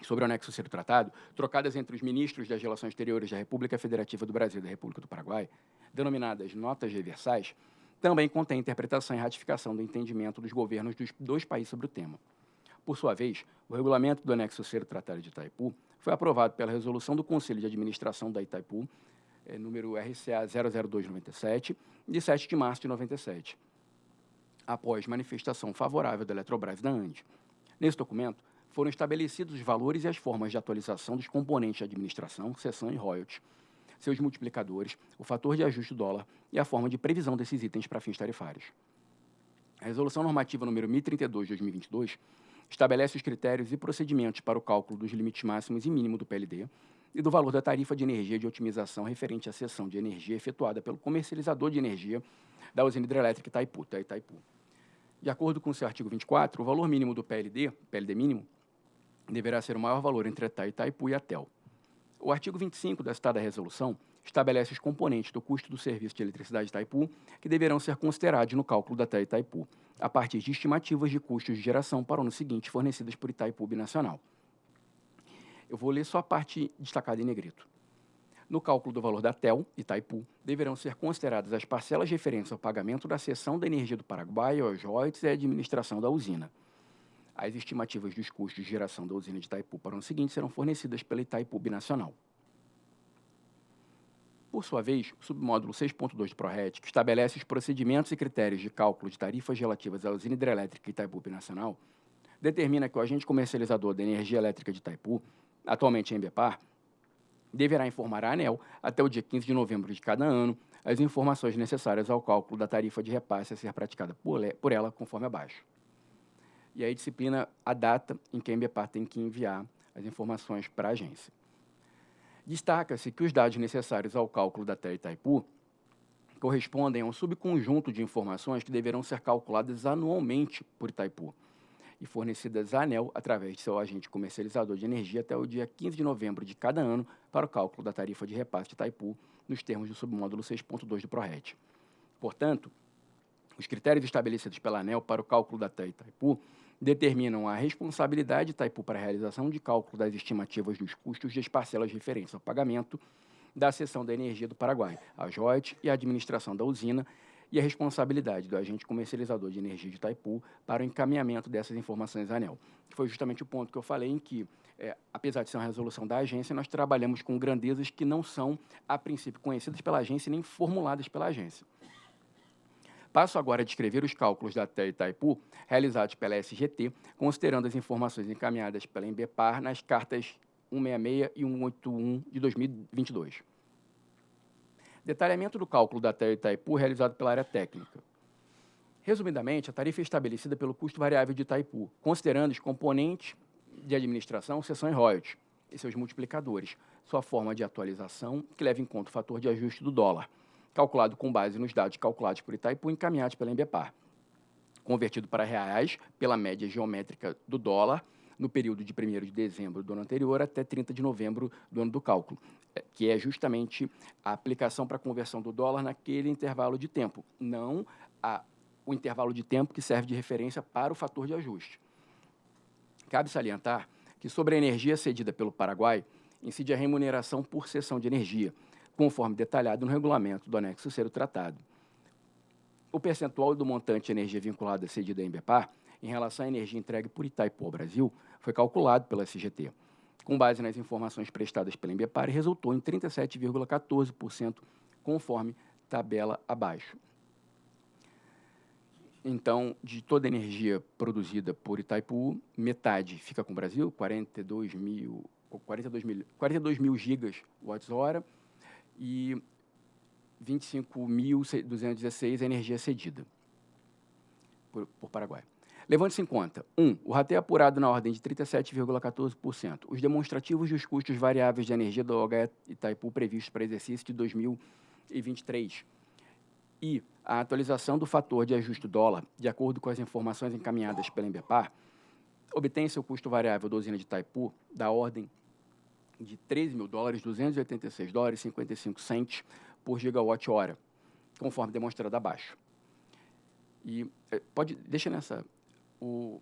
sobre o anexo ser tratado, trocadas entre os ministros das Relações Exteriores da República Federativa do Brasil e da República do Paraguai, denominadas notas reversais, também contém interpretação e ratificação do entendimento dos governos dos dois países sobre o tema. Por sua vez, o regulamento do anexo C do Tratado de Itaipu foi aprovado pela resolução do Conselho de Administração da Itaipu, é, número RCA 00297, de 7 de março de 97, após manifestação favorável da Eletrobras da ANDE. Nesse documento, foram estabelecidos os valores e as formas de atualização dos componentes de administração, seção e royalties, seus multiplicadores, o fator de ajuste dólar e a forma de previsão desses itens para fins tarifários. A Resolução Normativa número 1032 de 2022 estabelece os critérios e procedimentos para o cálculo dos limites máximos e mínimo do PLD e do valor da tarifa de energia de otimização referente à seção de energia efetuada pelo comercializador de energia da usina hidrelétrica Itaipu, Itaipu. De acordo com o seu artigo 24, o valor mínimo do PLD, PLD mínimo, deverá ser o maior valor entre Itaipu e a TEL. O artigo 25 da citada resolução estabelece os componentes do custo do serviço de eletricidade Itaipu que deverão ser considerados no cálculo da TEL Itaipu, a partir de estimativas de custos de geração para o ano seguinte fornecidas por Itaipu Binacional. Eu vou ler só a parte destacada em negrito. No cálculo do valor da TEL, Itaipu, deverão ser consideradas as parcelas referentes ao pagamento da cessão da energia do Paraguai aos royalties e à administração da usina. As estimativas dos custos de geração da usina de Itaipu para o ano seguinte serão fornecidas pela Itaipu Binacional. Por sua vez, o submódulo 6.2 do PRORET, que estabelece os procedimentos e critérios de cálculo de tarifas relativas à usina hidrelétrica Itaipu Binacional, determina que o agente comercializador da energia elétrica de Itaipu, atualmente em Embepar, deverá informar a ANEL, até o dia 15 de novembro de cada ano, as informações necessárias ao cálculo da tarifa de repasse a ser praticada por ela, conforme abaixo. E aí disciplina a data em que a Embepar tem que enviar as informações para a agência. Destaca-se que os dados necessários ao cálculo da TER Itaipu correspondem a um subconjunto de informações que deverão ser calculadas anualmente por Itaipu, e fornecidas à ANEL através de seu agente comercializador de energia até o dia 15 de novembro de cada ano para o cálculo da tarifa de repasse de Itaipu nos termos do submódulo 6.2 do PRORET. Portanto, os critérios estabelecidos pela ANEL para o cálculo da TEI Itaipu determinam a responsabilidade de Itaipu para a realização de cálculo das estimativas dos custos das parcelas referentes ao pagamento da seção da energia do Paraguai, a JOIT e a administração da usina, e a responsabilidade do agente comercializador de energia de Itaipu para o encaminhamento dessas informações à ANEL. Que foi justamente o ponto que eu falei em que, é, apesar de ser uma resolução da agência, nós trabalhamos com grandezas que não são, a princípio, conhecidas pela agência nem formuladas pela agência. Passo agora a descrever os cálculos da TE Itaipu realizados pela SGT, considerando as informações encaminhadas pela Embepar nas cartas 166 e 181 de 2022. Detalhamento do cálculo da TER Itaipu realizado pela área técnica. Resumidamente, a tarifa é estabelecida pelo custo variável de Itaipu, considerando os componentes de administração, seção e royalties, e seus multiplicadores, sua forma de atualização, que leva em conta o fator de ajuste do dólar, calculado com base nos dados calculados por Itaipu e encaminhados pela Embepar, convertido para reais pela média geométrica do dólar, no período de 1 de dezembro do ano anterior até 30 de novembro do ano do cálculo, é, que é justamente a aplicação para a conversão do dólar naquele intervalo de tempo, não a, o intervalo de tempo que serve de referência para o fator de ajuste. Cabe salientar que sobre a energia cedida pelo Paraguai, incide a remuneração por cessão de energia, conforme detalhado no regulamento do anexo do tratado. O percentual do montante de energia vinculada cedida à Embepar em relação à energia entregue por Itaipu ao Brasil foi calculado pela SGT, com base nas informações prestadas pela Embepar, e resultou em 37,14%, conforme tabela abaixo. Então, de toda a energia produzida por Itaipu, metade fica com o Brasil, 42 mil, 42 mil, 42 mil gigas watts-hora, e 25.216 é energia cedida por, por Paraguai. Levando-se em conta, 1. Um, o rateio apurado na ordem de 37,14%. Os demonstrativos dos custos variáveis de energia do OH Itaipu previstos para exercício de 2023. E a atualização do fator de ajuste dólar, de acordo com as informações encaminhadas pela Embepar, obtém seu custo variável da usina de Itaipu da ordem de 13 mil dólares, 286 dólares 55 centes por gigawatt-hora, conforme demonstrado abaixo. E eh, pode, deixa nessa, o,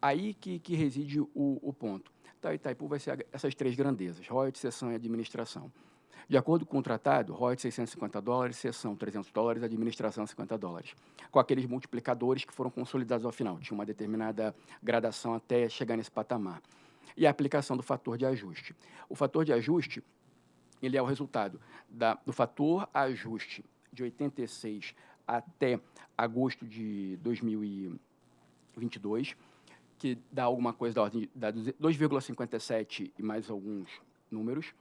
aí que, que reside o, o ponto. Então, Itaipu vai ser essas três grandezas, royalties, sessão e administração. De acordo com o tratado, royalties 650 dólares, sessão 300 dólares, administração 50 dólares, com aqueles multiplicadores que foram consolidados ao final. Tinha uma determinada gradação até chegar nesse patamar. E a aplicação do fator de ajuste. O fator de ajuste ele é o resultado da, do fator ajuste de 86 até agosto de 2000 22, que dá alguma coisa da ordem de 2,57 e mais alguns números,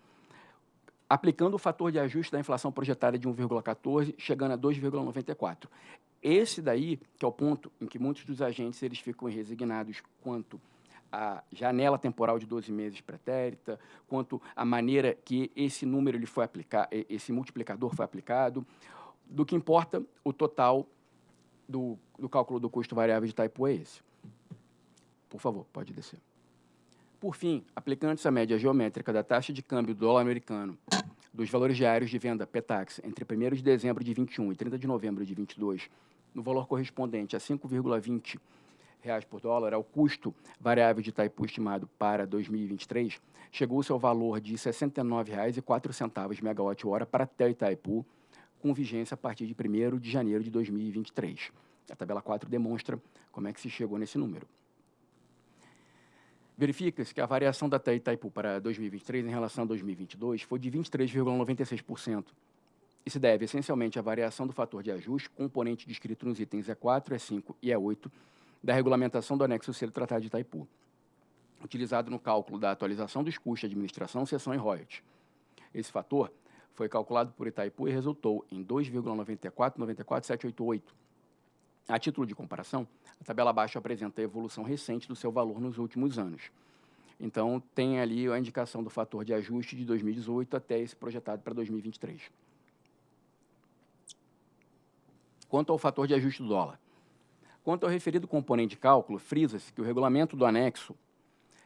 aplicando o fator de ajuste da inflação projetada de 1,14, chegando a 2,94. Esse daí, que é o ponto em que muitos dos agentes eles ficam resignados quanto à janela temporal de 12 meses pretérita, quanto à maneira que esse número ele foi aplicar, esse multiplicador foi aplicado, do que importa o total do, do cálculo do custo variável de Itaipu é esse. Por favor, pode descer. Por fim, aplicando-se a média geométrica da taxa de câmbio do dólar americano dos valores diários de venda PETAX entre 1 de dezembro de 21 e 30 de novembro de 22, no valor correspondente a 5,20 reais por dólar ao custo variável de Itaipu estimado para 2023, chegou-se ao valor de R$ 69,04 megawatt-hora para até Itaipu, com vigência a partir de 1 de janeiro de 2023. A tabela 4 demonstra como é que se chegou nesse número. Verifica-se que a variação da TI Itaipu para 2023 em relação a 2022 foi de 23,96%. Isso deve essencialmente à variação do fator de ajuste, componente descrito nos itens E4, E5 e E8 da regulamentação do anexo C do Tratado de Itaipu, utilizado no cálculo da atualização dos custos de administração, seção e royalties. Esse fator foi calculado por Itaipu e resultou em 2,9494788. A título de comparação, a tabela abaixo apresenta a evolução recente do seu valor nos últimos anos. Então, tem ali a indicação do fator de ajuste de 2018 até esse projetado para 2023. Quanto ao fator de ajuste do dólar. Quanto ao referido componente de cálculo, frisa-se que o regulamento do anexo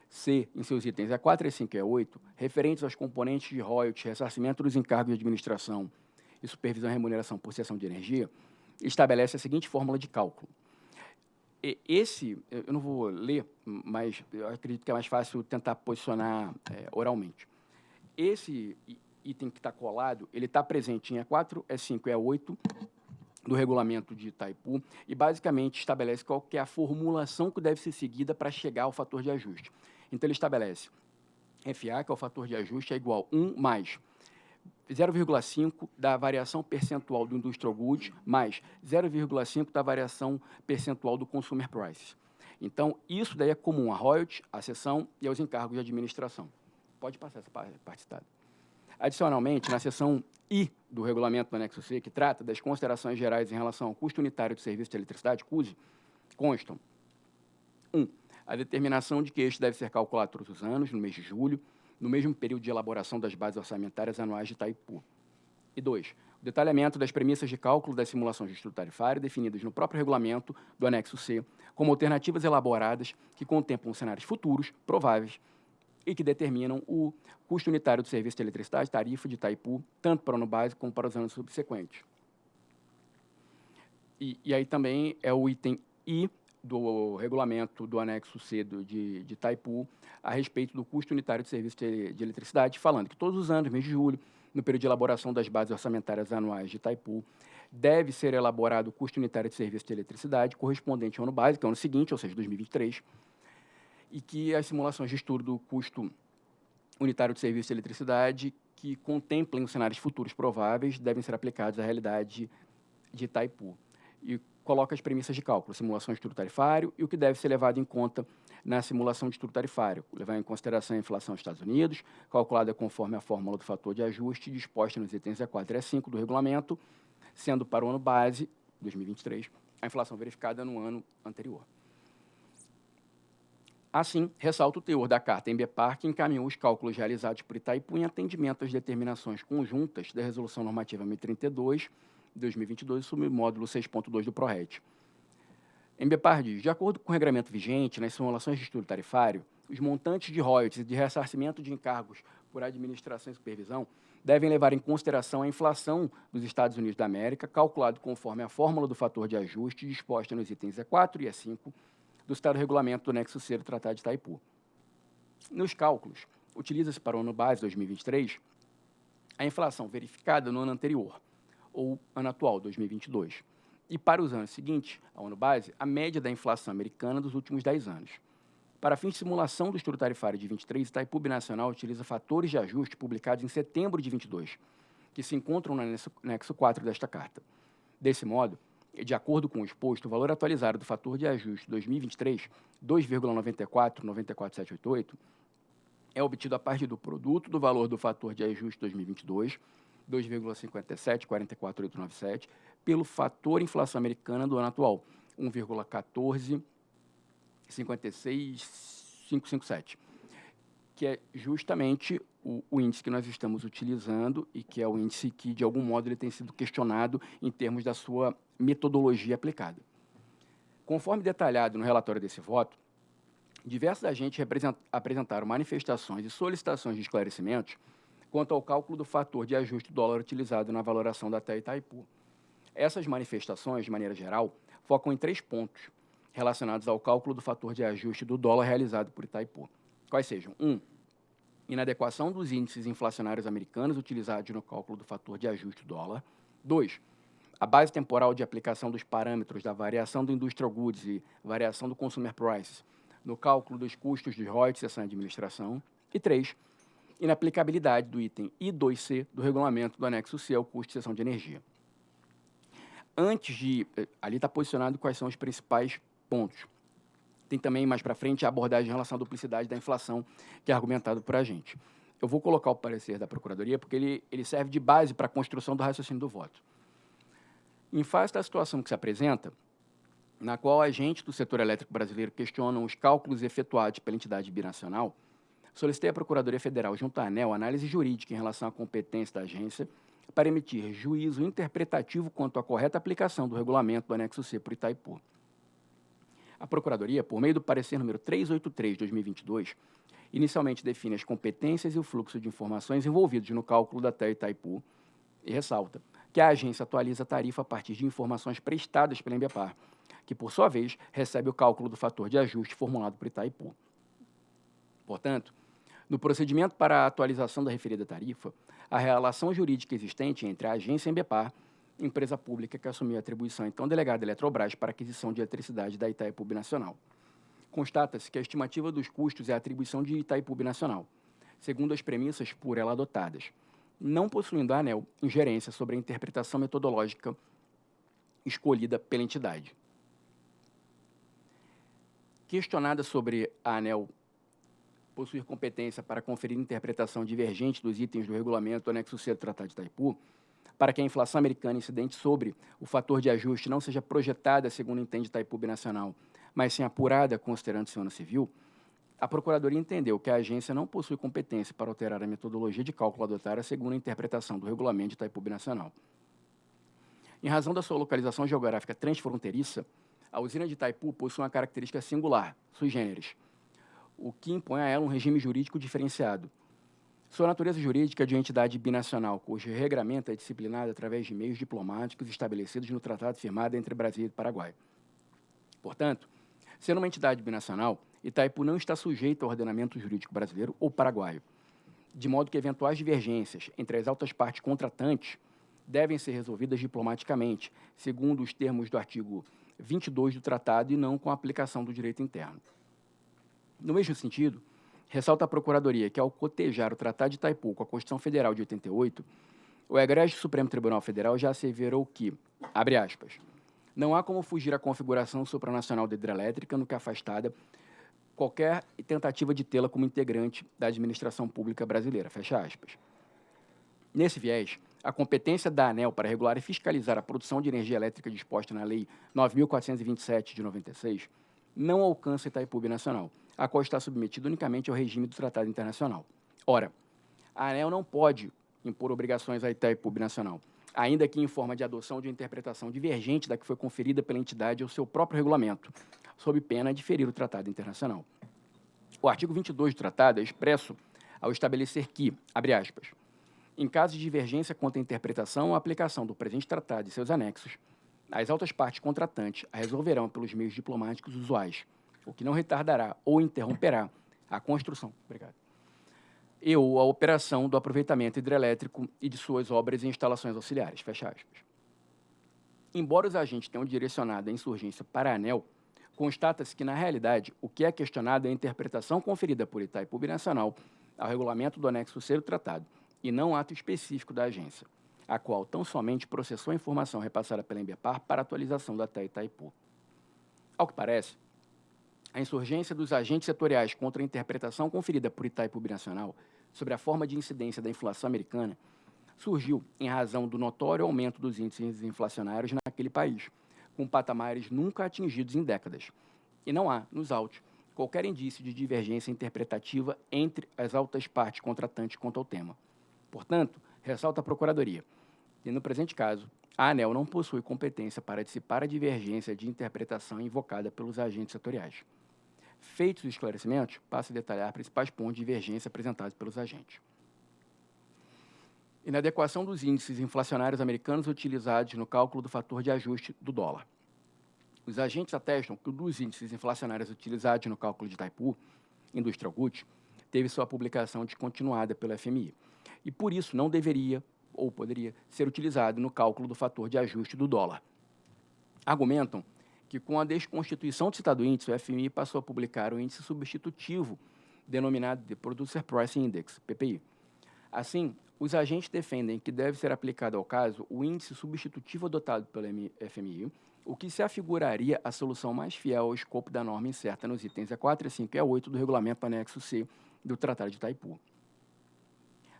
C, em seus itens E4, E5 e E8, referentes aos componentes de royalties, ressarcimento dos encargos de administração e supervisão e remuneração por cessão de energia, estabelece a seguinte fórmula de cálculo. Esse, eu não vou ler, mas acredito que é mais fácil tentar posicionar é, oralmente. Esse item que está colado, ele está presente em E4, E5 e E8 do regulamento de Itaipu e basicamente estabelece qual é a formulação que deve ser seguida para chegar ao fator de ajuste. Então, ele estabelece FA, que é o fator de ajuste, é igual a 1 mais 0,5 da variação percentual do Industrial Goods mais 0,5 da variação percentual do Consumer Prices. Então, isso daí é comum à royalties, à seção e aos encargos de administração. Pode passar essa parte citada. Adicionalmente, na seção I do regulamento do anexo C, que trata das considerações gerais em relação ao custo unitário de serviço de eletricidade, CUSE, constam 1. Um, a determinação de que este deve ser calculado todos os anos, no mês de julho, no mesmo período de elaboração das bases orçamentárias anuais de Itaipu. E dois, o detalhamento das premissas de cálculo das simulações de estrutura tarifária definidas no próprio regulamento do anexo C, como alternativas elaboradas que contemplam cenários futuros, prováveis, e que determinam o custo unitário do serviço de eletricidade, tarifa de Itaipu, tanto para o ano básico como para os anos subsequentes. E, e aí também é o item I do regulamento do anexo C do, de, de Itaipu a respeito do custo unitário de serviço de, de, eletricidade, falando que todos os anos, mês de julho, no período de elaboração das bases orçamentárias anuais de Itaipu, deve ser elaborado o custo unitário de serviço de eletricidade correspondente ao ano básico, que é o ano seguinte, ou seja, 2023, e que as simulações de estudo do custo unitário de serviço de eletricidade que contemplem os cenários futuros prováveis devem ser aplicados à realidade de Itaipu. E coloca as premissas de cálculo, simulação de estudo tarifário e o que deve ser levado em conta na simulação de estudo tarifário, levar em consideração a inflação dos Estados Unidos, calculada conforme a fórmula do fator de ajuste disposta nos itens E4 e E5 do regulamento, sendo para o ano base, 2023, a inflação verificada no ano anterior. Assim, ressalta o teor da carta em BPAR, que encaminhou os cálculos realizados por Itaipu em atendimento às determinações conjuntas da Resolução Normativa 1032 2022, submódulo 6.2 do PRORET. Embepar diz, de acordo com o regramento vigente, nas simulações de estudo tarifário, os montantes de royalties e de ressarcimento de encargos por administração e supervisão devem levar em consideração a inflação dos Estados Unidos da América, calculado conforme a fórmula do fator de ajuste disposta nos itens E4 e E5 do Estado Regulamento do Nexo C do Tratado de Itaipu. Nos cálculos, utiliza-se para o ano base 2023 a inflação verificada no ano anterior, ou ano atual, 2022. E para os anos seguintes, ao ano base, a média da inflação americana dos últimos 10 anos. Para fins de simulação do estudo tarifário de 23, Itaipu Nacional utiliza fatores de ajuste publicados em setembro de 22, que se encontram no anexo 4 desta carta. Desse modo, de acordo com o exposto, o valor atualizado do fator de ajuste 2023, 2,94 é obtido a partir do produto do valor do fator de ajuste 2022 2,57, 44,897, pelo fator inflação americana do ano atual, 1,14, 557, que é justamente o, o, índice que nós estamos utilizando e que é o índice que, de algum modo, ele tem sido questionado em termos da sua metodologia aplicada. Conforme detalhado no relatório desse voto, diversos agentes apresentaram manifestações e solicitações de esclarecimentos quanto ao cálculo do fator de ajuste do dólar utilizado na valoração da TE Itaipu. Essas manifestações, de maneira geral, focam em três pontos. relacionados ao cálculo do fator de ajuste do dólar realizado por Itaipu. Quais sejam? 1. Um, inadequação dos índices inflacionários americanos utilizados no cálculo do fator de ajuste do dólar. 2. A base temporal de aplicação dos parâmetros da variação do Industrial Goods e variação do Consumer Prices no cálculo dos custos de royalties e administração. E 3. Inaplicabilidade do item I2C do regulamento do anexo C ao custo de cessão de energia. Antes de... Eh, ali está posicionado quais são os principais pontos. Tem também, mais para frente, a abordagem em relação à duplicidade da inflação, que é argumentado por a gente. Eu vou colocar o parecer da Procuradoria, porque ele, ele serve de base para a construção do raciocínio do voto. Em face da situação que se apresenta, na qual agentes do setor elétrico brasileiro questionam os cálculos efetuados pela entidade binacional, solicitei à Procuradoria Federal, junto à ANEL, análise jurídica em relação à competência da agência para emitir juízo interpretativo quanto à correta aplicação do regulamento do anexo C por Itaipu. A Procuradoria, por meio do parecer número 383 de 2022, inicialmente define as competências e o fluxo de informações envolvidos no cálculo da TEA Itaipu e ressalta que a agência atualiza a tarifa a partir de informações prestadas pela Embepar, que, por sua vez, recebe o cálculo do fator de ajuste formulado por Itaipu. Portanto, no procedimento para a atualização da referida tarifa, a relação jurídica existente entre a agência Embepar empresa pública que assumiu a atribuição então delegada Eletrobras para aquisição de eletricidade da Itaipu Nacional. Constata-se que a estimativa dos custos é a atribuição de Itaipu Nacional, segundo as premissas por ela adotadas, não possuindo a ANEL ingerência sobre a interpretação metodológica escolhida pela entidade. Questionada sobre a ANEL possuir competência para conferir interpretação divergente dos itens do regulamento anexo C do Tratado de Itaipu, para que a inflação americana incidente sobre o fator de ajuste não seja projetada, segundo entende Itaipu Nacional, mas sim apurada considerando o ano civil, a Procuradoria entendeu que a agência não possui competência para alterar a metodologia de cálculo adotada segundo a interpretação do regulamento de Itaipu Nacional. Em razão da sua localização geográfica transfronteiriça, a usina de Itaipu possui uma característica singular, sui generis, o que impõe a ela um regime jurídico diferenciado, sua natureza jurídica é de entidade binacional, cujo regramento é disciplinado através de meios diplomáticos estabelecidos no tratado firmado entre Brasil e Paraguai. Portanto, sendo uma entidade binacional, Itaipu não está sujeito ao ordenamento jurídico brasileiro ou paraguaio, de modo que eventuais divergências entre as altas partes contratantes devem ser resolvidas diplomaticamente, segundo os termos do artigo 22 do tratado e não com a aplicação do direito interno. No mesmo sentido, Ressalta a Procuradoria que, ao cotejar o Tratado de Itaipu com a Constituição Federal de 88, o egrégio Supremo Tribunal Federal já asseverou que, abre aspas, não há como fugir à configuração supranacional da hidrelétrica no que afastada qualquer tentativa de tê-la como integrante da administração pública brasileira, fecha aspas. Nesse viés, a competência da ANEL para regular e fiscalizar a produção de energia elétrica disposta na Lei 9.427 de 96 não alcança Itaipu Nacional, a qual está submetida unicamente ao regime do Tratado Internacional. Ora, a ANEL não pode impor obrigações à Itaipu Nacional, ainda que em forma de adoção de uma interpretação divergente da que foi conferida pela entidade ao seu próprio regulamento, sob pena de ferir o Tratado Internacional. O artigo 22 do Tratado é expresso ao estabelecer que, abre aspas, em caso de divergência quanto à interpretação ou aplicação do presente tratado e seus anexos, as altas partes contratantes a resolverão pelos meios diplomáticos usuais, o que não retardará ou interromperá a construção obrigado, e ou a operação do aproveitamento hidrelétrico e de suas obras e instalações auxiliares. Fecha aspas. Embora os agentes tenham direcionado a insurgência para a ANEL, constata-se que, na realidade, o que é questionado é a interpretação conferida por Itaipu Nacional ao regulamento do anexo do tratado, e não ato específico da agência, a qual tão somente processou a informação repassada pela Embepar para atualização da TEA Itaipu. Ao que parece, a insurgência dos agentes setoriais contra a interpretação conferida por Itaipu Binacional sobre a forma de incidência da inflação americana surgiu em razão do notório aumento dos índices inflacionários naquele país, com patamares nunca atingidos em décadas. E não há, nos autos, qualquer indício de divergência interpretativa entre as altas partes contratantes quanto ao tema. Portanto, ressalta a Procuradoria, que no presente caso, a ANEL não possui competência para dissipar a divergência de interpretação invocada pelos agentes setoriais. Feitos os esclarecimentos, passo a detalhar principais pontos de divergência apresentados pelos agentes. Inadequação dos índices inflacionários americanos utilizados no cálculo do fator de ajuste do dólar. Os agentes atestam que um dos índices inflacionários utilizados no cálculo de Taipu, Industrial Goods, teve sua publicação descontinuada pela FMI. E por isso não deveria ou poderia ser utilizado no cálculo do fator de ajuste do dólar. Argumentam que com a desconstituição do citado índice, o FMI passou a publicar o índice substitutivo, denominado de Producer Price Index, PPI. Assim, os agentes defendem que deve ser aplicado ao caso o índice substitutivo adotado pelo FMI, o que se afiguraria a solução mais fiel ao escopo da norma incerta nos itens E4, E5 e E8 do regulamento anexo C do Tratado de Itaipu.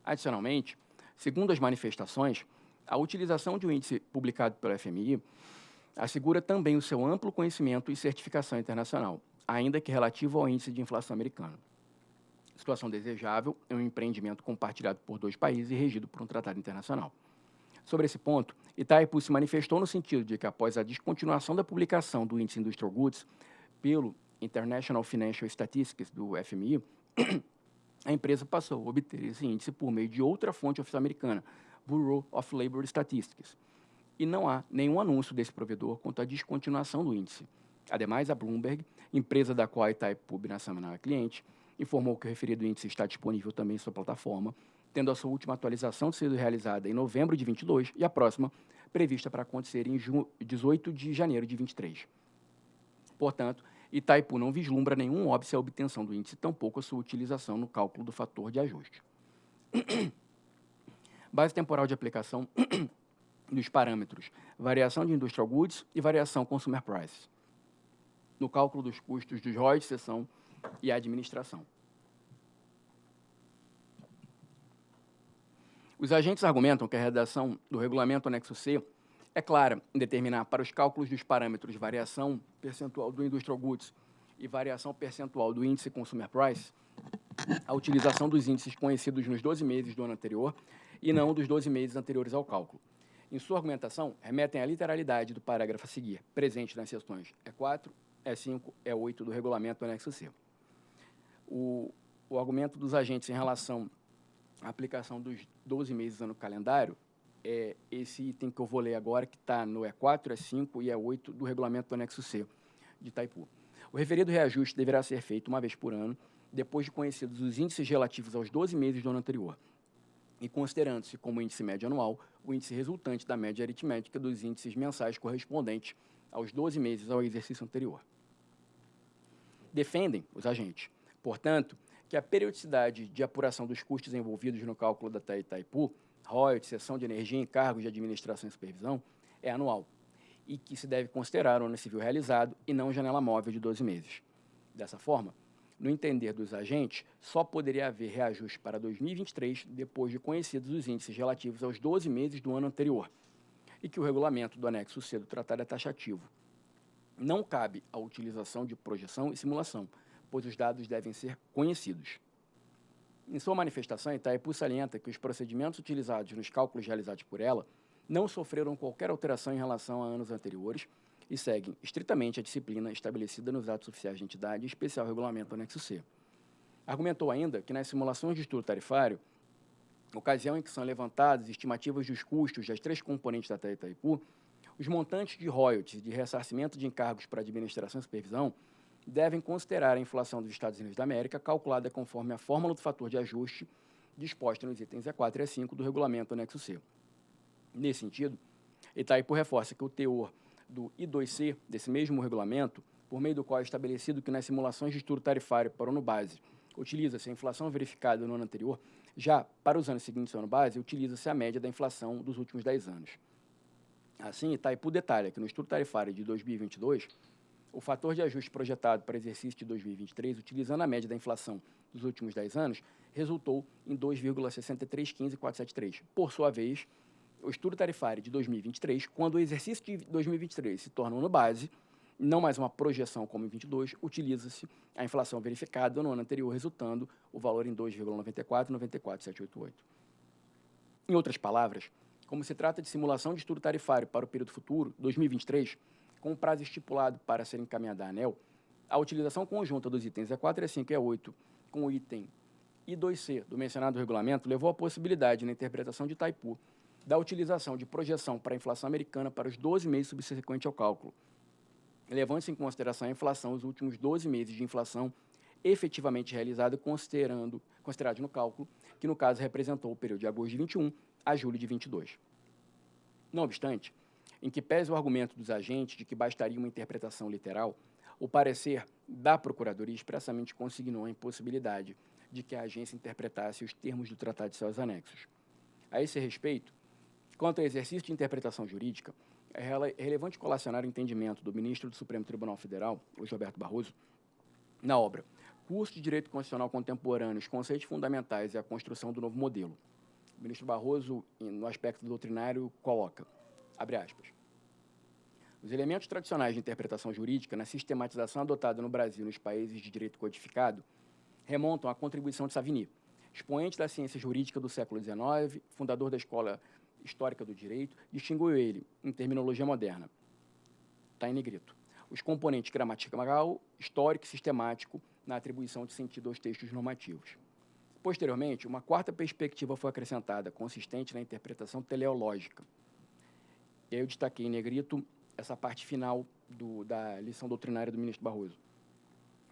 Adicionalmente, segundo as manifestações, a utilização de um índice publicado pelo FMI assegura também o seu amplo conhecimento e certificação internacional, ainda que relativo ao índice de inflação americano. Situação desejável é um empreendimento compartilhado por dois países e regido por um tratado internacional. Sobre esse ponto, Itaipu se manifestou no sentido de que, após a descontinuação da publicação do Índice Industrial Goods pelo International Financial Statistics, do FMI, a empresa passou a obter esse índice por meio de outra fonte oficial americana, Bureau of Labor Statistics. E não há nenhum anúncio desse provedor quanto à descontinuação do índice. Ademais, a Bloomberg, empresa da qual a Itaipu Nacional é cliente, informou que o referido índice está disponível também em sua plataforma, tendo a sua última atualização sido realizada em novembro de 22 e a próxima prevista para acontecer em 18 de janeiro de 23. Portanto, Itaipu não vislumbra nenhum óbice à obtenção do índice, tampouco a sua utilização no cálculo do fator de ajuste. Base temporal de aplicação dos parâmetros variação de Industrial Goods e variação Consumer Price. No cálculo dos custos dos royalties, seção e administração. Os agentes argumentam que a redação do regulamento anexo C é clara em determinar para os cálculos dos parâmetros variação percentual do Industrial Goods e variação percentual do índice Consumer Price a utilização dos índices conhecidos nos 12 meses do ano anterior e não dos 12 meses anteriores ao cálculo. Em sua argumentação, remetem à literalidade do parágrafo a seguir, presente nas seções E4, E5, E8 do regulamento anexo C. O, o argumento dos agentes em relação à aplicação dos 12 meses ano calendário é esse item que eu vou ler agora, que está no E4, E5 e E8 do regulamento do anexo C de Itaipu. O referido reajuste deverá ser feito uma vez por ano, depois de conhecidos os índices relativos aos 12 meses do ano anterior, e considerando-se como índice médio anual o índice resultante da média aritmética dos índices mensais correspondentes aos 12 meses ao exercício anterior. Defendem os agentes Portanto, que a periodicidade de apuração dos custos envolvidos no cálculo da Itaipu, royalties, seção de energia, encargos de administração e supervisão, é anual e que se deve considerar o ano civil realizado e não janela móvel de 12 meses. Dessa forma, no entender dos agentes, só poderia haver reajuste para 2023 depois de conhecidos os índices relativos aos 12 meses do ano anterior e que o regulamento do anexo C do tratado é taxativo. Não cabe a utilização de projeção e simulação, pois os dados devem ser conhecidos. Em sua manifestação, Itaipu salienta que os procedimentos utilizados nos cálculos realizados por ela não sofreram qualquer alteração em relação a anos anteriores e seguem estritamente a disciplina estabelecida nos atos oficiais de entidade e especial regulamento anexo C. Argumentou ainda que nas simulações de estudo tarifário, ocasião em que são levantadas estimativas dos custos das três componentes da Itaipu, os montantes de royalties de ressarcimento de encargos para administração e supervisão devem considerar a inflação dos Estados Unidos da América, calculada conforme a fórmula do fator de ajuste disposta nos itens E4 e E5 do regulamento anexo C. Nesse sentido, Itaipu reforça que o teor do I2C desse mesmo regulamento, por meio do qual é estabelecido que nas simulações de estudo tarifário para o ano base utiliza-se a inflação verificada no ano anterior, já para os anos seguintes ao ano base, utiliza-se a média da inflação dos últimos 10 anos. Assim, Itaipu detalha que no estudo tarifário de 2022, o fator de ajuste projetado para exercício de 2023, utilizando a média da inflação dos últimos 10 anos, resultou em 2,6315473. Por sua vez, o estudo tarifário de 2023, quando o exercício de 2023 se torna ano base, não mais uma projeção como em 22, utiliza-se a inflação verificada no ano anterior, resultando o valor em 2,94 Em outras palavras, como se trata de simulação de estudo tarifário para o período futuro, 2023, com o prazo estipulado para ser encaminhada à ANEL, a utilização conjunta dos itens E4, E5 e E8 com o item I2C do mencionado regulamento levou à possibilidade, na interpretação de Itaipu, da utilização de projeção para a inflação americana para os 12 meses subsequentes ao cálculo. levando-se em consideração a inflação, os últimos 12 meses de inflação efetivamente realizada, considerando, considerado no cálculo, que no caso representou o período de agosto de 21 a julho de 22. Não obstante, em que pese o argumento dos agentes de que bastaria uma interpretação literal, o parecer da Procuradoria expressamente consignou a impossibilidade de que a agência interpretasse os termos do Tratado de seus anexos. A esse respeito, quanto ao exercício de interpretação jurídica, é relevante colacionar o entendimento do ministro do Supremo Tribunal Federal, Luiz Roberto Barroso, na obra Curso de Direito Constitucional Contemporâneo, os conceitos fundamentais e a construção do novo modelo. O ministro Barroso, no aspecto doutrinário, coloca, abre aspas, os elementos tradicionais de interpretação jurídica na sistematização adotada no Brasil nos países de direito codificado remontam à contribuição de Savigny, expoente da ciência jurídica do século XIX, fundador da Escola Histórica do Direito, distinguiu ele, em terminologia moderna, está em negrito, os componentes gramatical, histórico e sistemático na atribuição de sentido aos textos normativos. Posteriormente, uma quarta perspectiva foi acrescentada, consistente na interpretação teleológica. Eu destaquei em negrito essa parte final do, da lição doutrinária do ministro Barroso.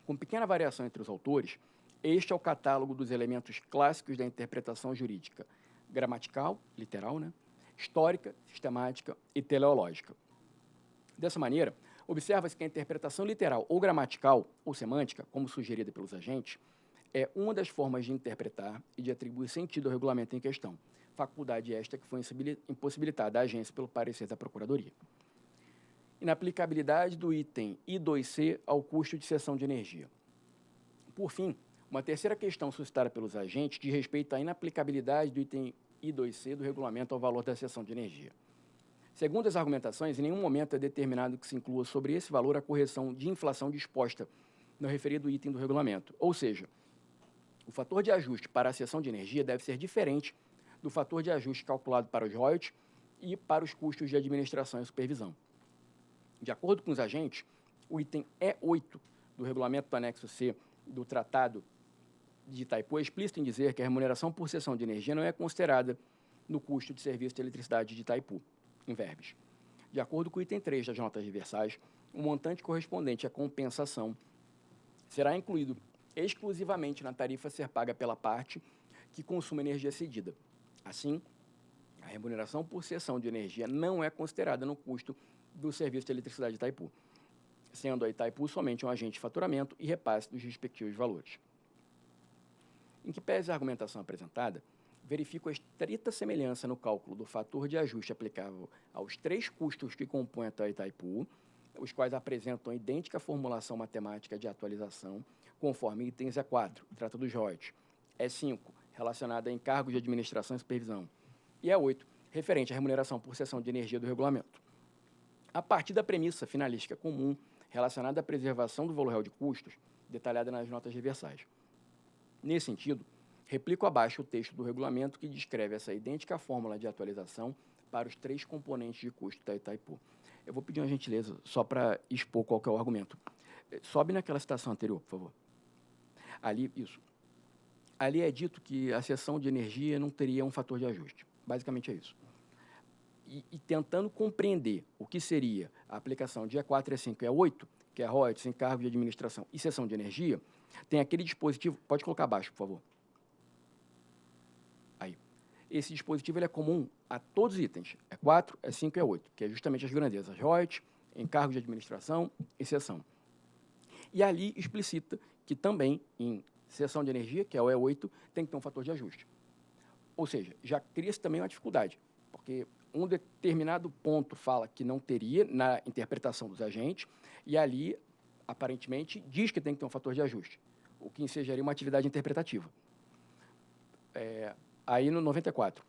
Com pequena variação entre os autores, este é o catálogo dos elementos clássicos da interpretação jurídica, gramatical, literal, né? Histórica, sistemática e teleológica. Dessa maneira, observa-se que a interpretação literal ou gramatical ou semântica, como sugerida pelos agentes, é uma das formas de interpretar e de atribuir sentido ao regulamento em questão, faculdade esta que foi impossibilitada à agência pelo parecer da Procuradoria. Inaplicabilidade do item I2C ao custo de cessão de energia. Por fim, uma terceira questão suscitada pelos agentes diz respeito à inaplicabilidade do item I2C do regulamento ao valor da cessão de energia. Segundo as argumentações, em nenhum momento é determinado que se inclua sobre esse valor a correção de inflação disposta no referido item do regulamento. Ou seja, o fator de ajuste para a cessão de energia deve ser diferente do fator de ajuste calculado para os royalties e para os custos de administração e supervisão. De acordo com os agentes, o item E8 do regulamento do anexo C do Tratado de Itaipu é explícito em dizer que a remuneração por cessão de energia não é considerada no custo de serviço de eletricidade de Itaipu, em verbes. De acordo com o item 3 das notas reversais, o montante correspondente à compensação será incluído exclusivamente na tarifa a ser paga pela parte que consuma energia cedida. Assim, a remuneração por cessão de energia não é considerada no custo do serviço de eletricidade de Itaipu, sendo a Itaipu somente um agente de faturamento e repasse dos respectivos valores. Em que pese a argumentação apresentada, verifico a estrita semelhança no cálculo do fator de ajuste aplicável aos três custos que compõem a Itaipu, os quais apresentam idêntica formulação matemática de atualização, conforme itens E4, trata dos royalties, E5, relacionada a encargos de administração e supervisão, e E8, referente à remuneração por cessão de energia do regulamento. A partir da premissa finalística comum relacionada à preservação do valor real de custos, detalhada nas notas reversais. Nesse sentido, replico abaixo o texto do regulamento que descreve essa idêntica fórmula de atualização para os três componentes de custo da Itaipu. Eu vou pedir uma gentileza só para expor qual é o argumento. Eh, sobe naquela citação anterior, por favor. Ali, isso. Ali é dito que a seção de energia não teria um fator de ajuste. Basicamente é isso. E, e tentando compreender o que seria a aplicação de E4, E5 e E8, que é royalties, encargo de administração e seção de energia, tem aquele dispositivo, pode colocar abaixo, por favor. Aí. Esse dispositivo ele é comum a todos os itens, é 4, é 5 e é 8, que é justamente as grandezas, royalties, encargos de administração e seção. E ali explicita que também em seção de energia, que é o E8, tem que ter um fator de ajuste. Ou seja, já cria-se também uma dificuldade, porque um determinado ponto fala que não teria na interpretação dos agentes, e ali aparentemente, diz que tem que ter um fator de ajuste, o que ensejaria uma atividade interpretativa. É, aí no 94,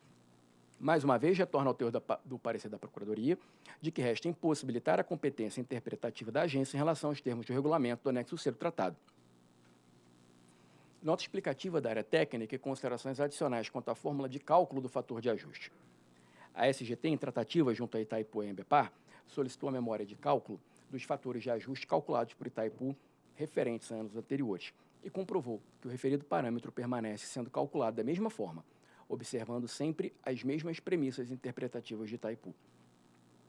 mais uma vez, retorna ao teor da, do parecer da Procuradoria, de que resta impossibilitar a competência interpretativa da agência em relação aos termos de regulamento do anexo C do tratado. Nota explicativa da área técnica e considerações adicionais quanto à fórmula de cálculo do fator de ajuste. A SGT, em tratativa junto a Itaipu e Embepar, solicitou a memória de cálculo dos fatores de ajuste calculados por Itaipu referentes a anos anteriores e comprovou que o referido parâmetro permanece sendo calculado da mesma forma, observando sempre as mesmas premissas interpretativas de Itaipu.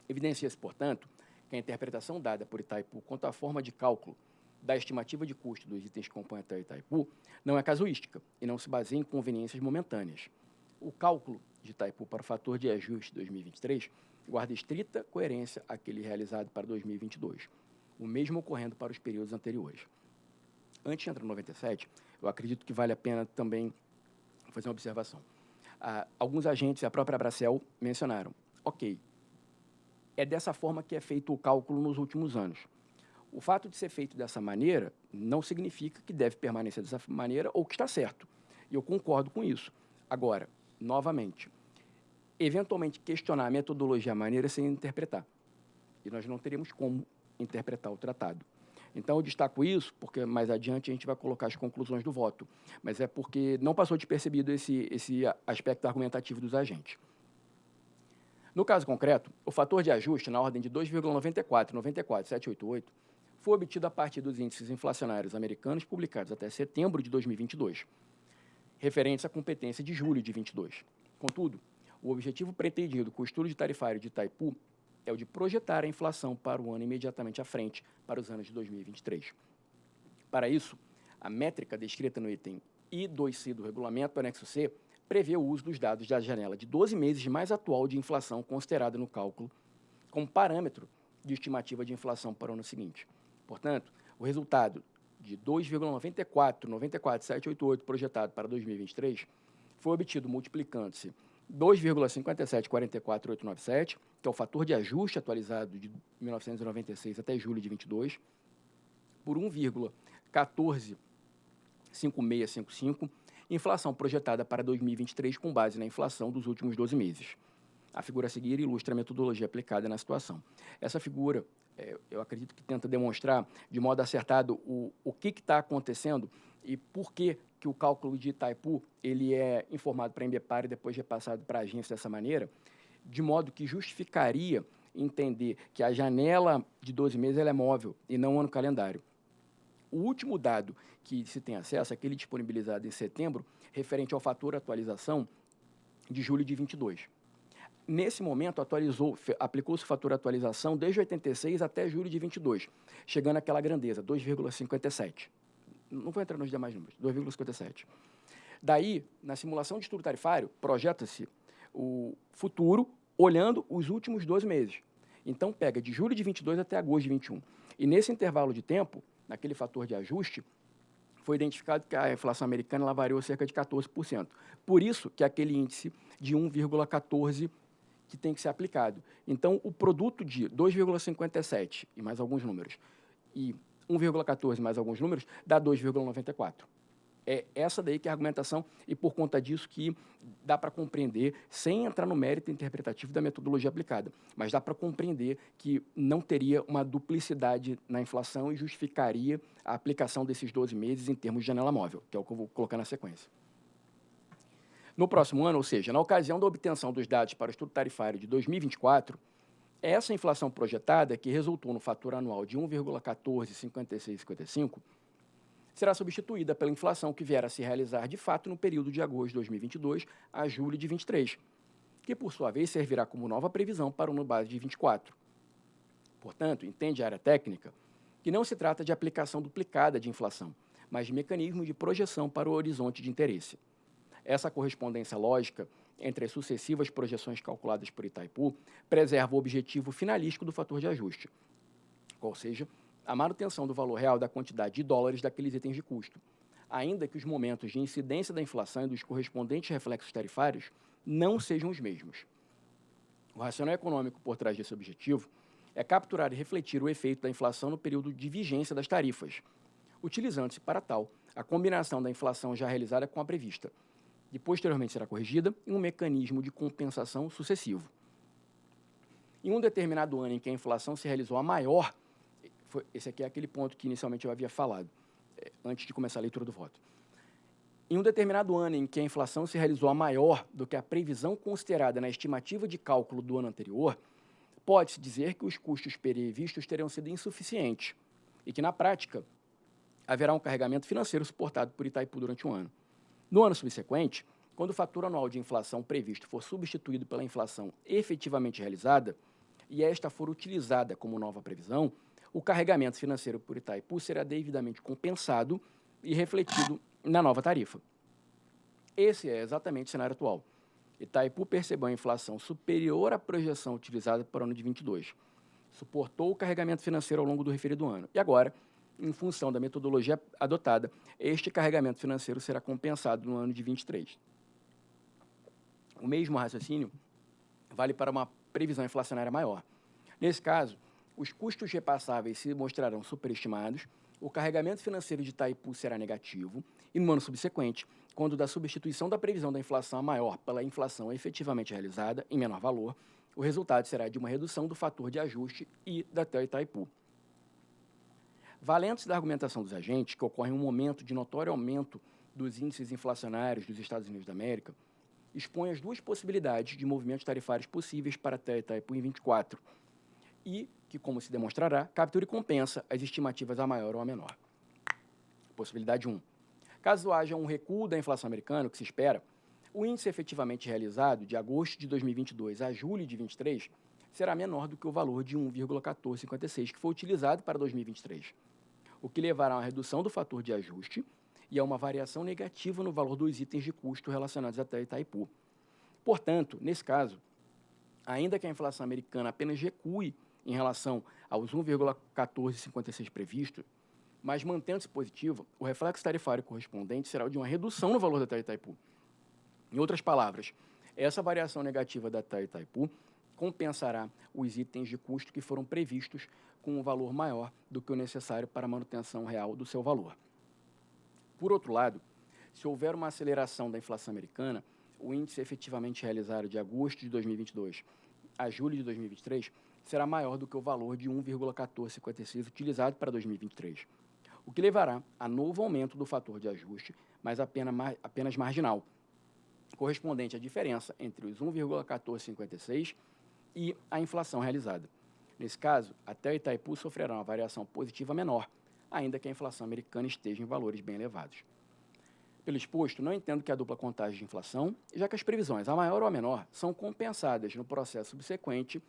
Evidencia-se, portanto, que a interpretação dada por Itaipu quanto à forma de cálculo da estimativa de custo dos itens que compõem a Itaipu não é casuística e não se baseia em conveniências momentâneas. O cálculo de Itaipu para o fator de ajuste 2023 guarda estrita coerência àquele realizado para 2022, o mesmo ocorrendo para os períodos anteriores. Antes de entrar no 97, eu acredito que vale a pena também fazer uma observação. Ah, alguns agentes, a própria Bracel, mencionaram, ok, é dessa forma que é feito o cálculo nos últimos anos. O fato de ser feito dessa maneira não significa que deve permanecer dessa maneira ou que está certo. E eu concordo com isso. Agora, novamente, eventualmente questionar a metodologia, a maneira sem interpretar. E nós não teríamos como interpretar o tratado. Então, eu destaco isso porque mais adiante a gente vai colocar as conclusões do voto. Mas é porque não passou despercebido esse, esse aspecto argumentativo dos agentes. No caso concreto, o fator de ajuste na ordem de 2,94, 94,788 foi obtido a partir dos índices inflacionários americanos publicados até setembro de 2022, referentes à competência de julho de 22. Contudo, o objetivo pretendido com o estudo de tarifário de Itaipu é o de projetar a inflação para o ano imediatamente à frente, para os anos de 2023. Para isso, a métrica descrita no item I2C do regulamento anexo C prevê o uso dos dados da janela de 12 meses mais atual de inflação considerada no cálculo como parâmetro de estimativa de inflação para o ano seguinte. Portanto, o resultado de 2,94, 94,788 projetado para 2023 foi obtido multiplicando-se 2,5744,897, que é o fator de ajuste atualizado de 1996 até julho de 22, por 1,145655, inflação projetada para 2023 com base na inflação dos últimos 12 meses. A figura a seguir ilustra a metodologia aplicada na situação. Essa figura, é, eu acredito que tenta demonstrar de modo acertado o, o que está acontecendo e por que, que o cálculo de Itaipu ele é informado para a Embepar e depois repassado para a agência dessa maneira, de modo que justificaria entender que a janela de 12 meses é móvel e não ano calendário. O último dado que se tem acesso, aquele disponibilizado em setembro, referente ao fator atualização de julho de 22. Nesse momento, atualizou, aplicou-se o fator atualização desde 86 até julho de 22, chegando àquela grandeza, 2,57 não vou entrar nos demais números, 2,57. Daí, na simulação de estudo tarifário, projeta-se o futuro olhando os últimos 12 meses. Então, pega de julho de 22 até agosto de 21. E nesse intervalo de tempo, naquele fator de ajuste, foi identificado que a inflação americana ela variou cerca de 14%. Por isso que aquele índice de 1,14 que tem que ser aplicado. Então, o produto de 2,57 e mais alguns números e 1,14 mais alguns números, dá 2,94. É essa daí que é a argumentação e por conta disso que dá para compreender, sem entrar no mérito interpretativo da metodologia aplicada, mas dá para compreender que não teria uma duplicidade na inflação e justificaria a aplicação desses 12 meses em termos de janela móvel, que é o que eu vou colocar na sequência. No próximo ano, ou seja, na ocasião da obtenção dos dados para o estudo tarifário de 2024, essa inflação projetada, que resultou no fator anual de 1,145655, será substituída pela inflação que vier a se realizar de fato no período de agosto de 2022 a julho de 23, que por sua vez servirá como nova previsão para o ano base de 24. Portanto, entende a área técnica que não se trata de aplicação duplicada de inflação, mas de mecanismo de projeção para o horizonte de interesse. Essa correspondência lógica entre as sucessivas projeções calculadas por Itaipu, preserva o objetivo finalístico do fator de ajuste, ou seja, a manutenção do valor real da quantidade de dólares daqueles itens de custo, ainda que os momentos de incidência da inflação e dos correspondentes reflexos tarifários não sejam os mesmos. O racional econômico por trás desse objetivo é capturar e refletir o efeito da inflação no período de vigência das tarifas, utilizando-se para tal a combinação da inflação já realizada com a prevista, e posteriormente será corrigida em um mecanismo de compensação sucessivo. Em um determinado ano em que a inflação se realizou a maior, foi, esse aqui é aquele ponto que inicialmente eu havia falado, é, antes de começar a leitura do voto. Em um determinado ano em que a inflação se realizou a maior do que a previsão considerada na estimativa de cálculo do ano anterior, pode-se dizer que os custos previstos terão sido insuficientes e que, na prática, haverá um carregamento financeiro suportado por Itaipu durante um ano. No ano subsequente, quando o fator anual de inflação previsto for substituído pela inflação efetivamente realizada, e esta for utilizada como nova previsão, o carregamento financeiro por Itaipu será devidamente compensado e refletido na nova tarifa. Esse é exatamente o cenário atual. Itaipu percebeu a inflação superior à projeção utilizada para o ano de 22. Suportou o carregamento financeiro ao longo do referido ano. E agora, em função da metodologia adotada, este carregamento financeiro será compensado no ano de 23. O mesmo raciocínio vale para uma previsão inflacionária maior. Nesse caso, os custos repassáveis se mostrarão superestimados, o carregamento financeiro de Itaipu será negativo e, no ano subsequente, quando da substituição da previsão da inflação maior pela inflação efetivamente realizada, em menor valor, o resultado será de uma redução do fator de ajuste e da Itaipu. Valendo-se da argumentação dos agentes, que ocorre um momento de notório aumento dos índices inflacionários dos Estados Unidos da América, expõe as duas possibilidades de movimentos tarifários possíveis para a TEL Itaipu em 24 e que, como se demonstrará, captura e compensa as estimativas a maior ou a menor. Possibilidade 1. Caso haja um recuo da inflação americana, o que se espera, o índice efetivamente realizado de agosto de 2022 a julho de 2023 será menor do que o valor de 1,1456 que foi utilizado para 2023, o que levará a uma redução do fator de ajuste e a uma variação negativa no valor dos itens de custo relacionados até Itaipu. Portanto, nesse caso, ainda que a inflação americana apenas recue em relação aos 1,1456 previsto, mas mantendo-se positivo, o reflexo tarifário correspondente será o de uma redução no valor da TAI Itaipu. Em outras palavras, essa variação negativa da TAI Itaipu compensará os itens de custo que foram previstos com um valor maior do que o necessário para a manutenção real do seu valor. Por outro lado, se houver uma aceleração da inflação americana, o índice efetivamente realizado de agosto de 2022 a julho de 2023 será maior do que o valor de 1,1456 utilizado para 2023 o que levará a novo aumento do fator de ajuste, mas apenas, apenas marginal, correspondente à diferença entre os 1,1456 e a inflação realizada. Nesse caso, até Itaipu sofrerá uma variação positiva menor, ainda que a inflação americana esteja em valores bem elevados. Pelo exposto, não entendo que a dupla contagem de inflação, já que as previsões, a maior ou a menor, são compensadas no processo subsequente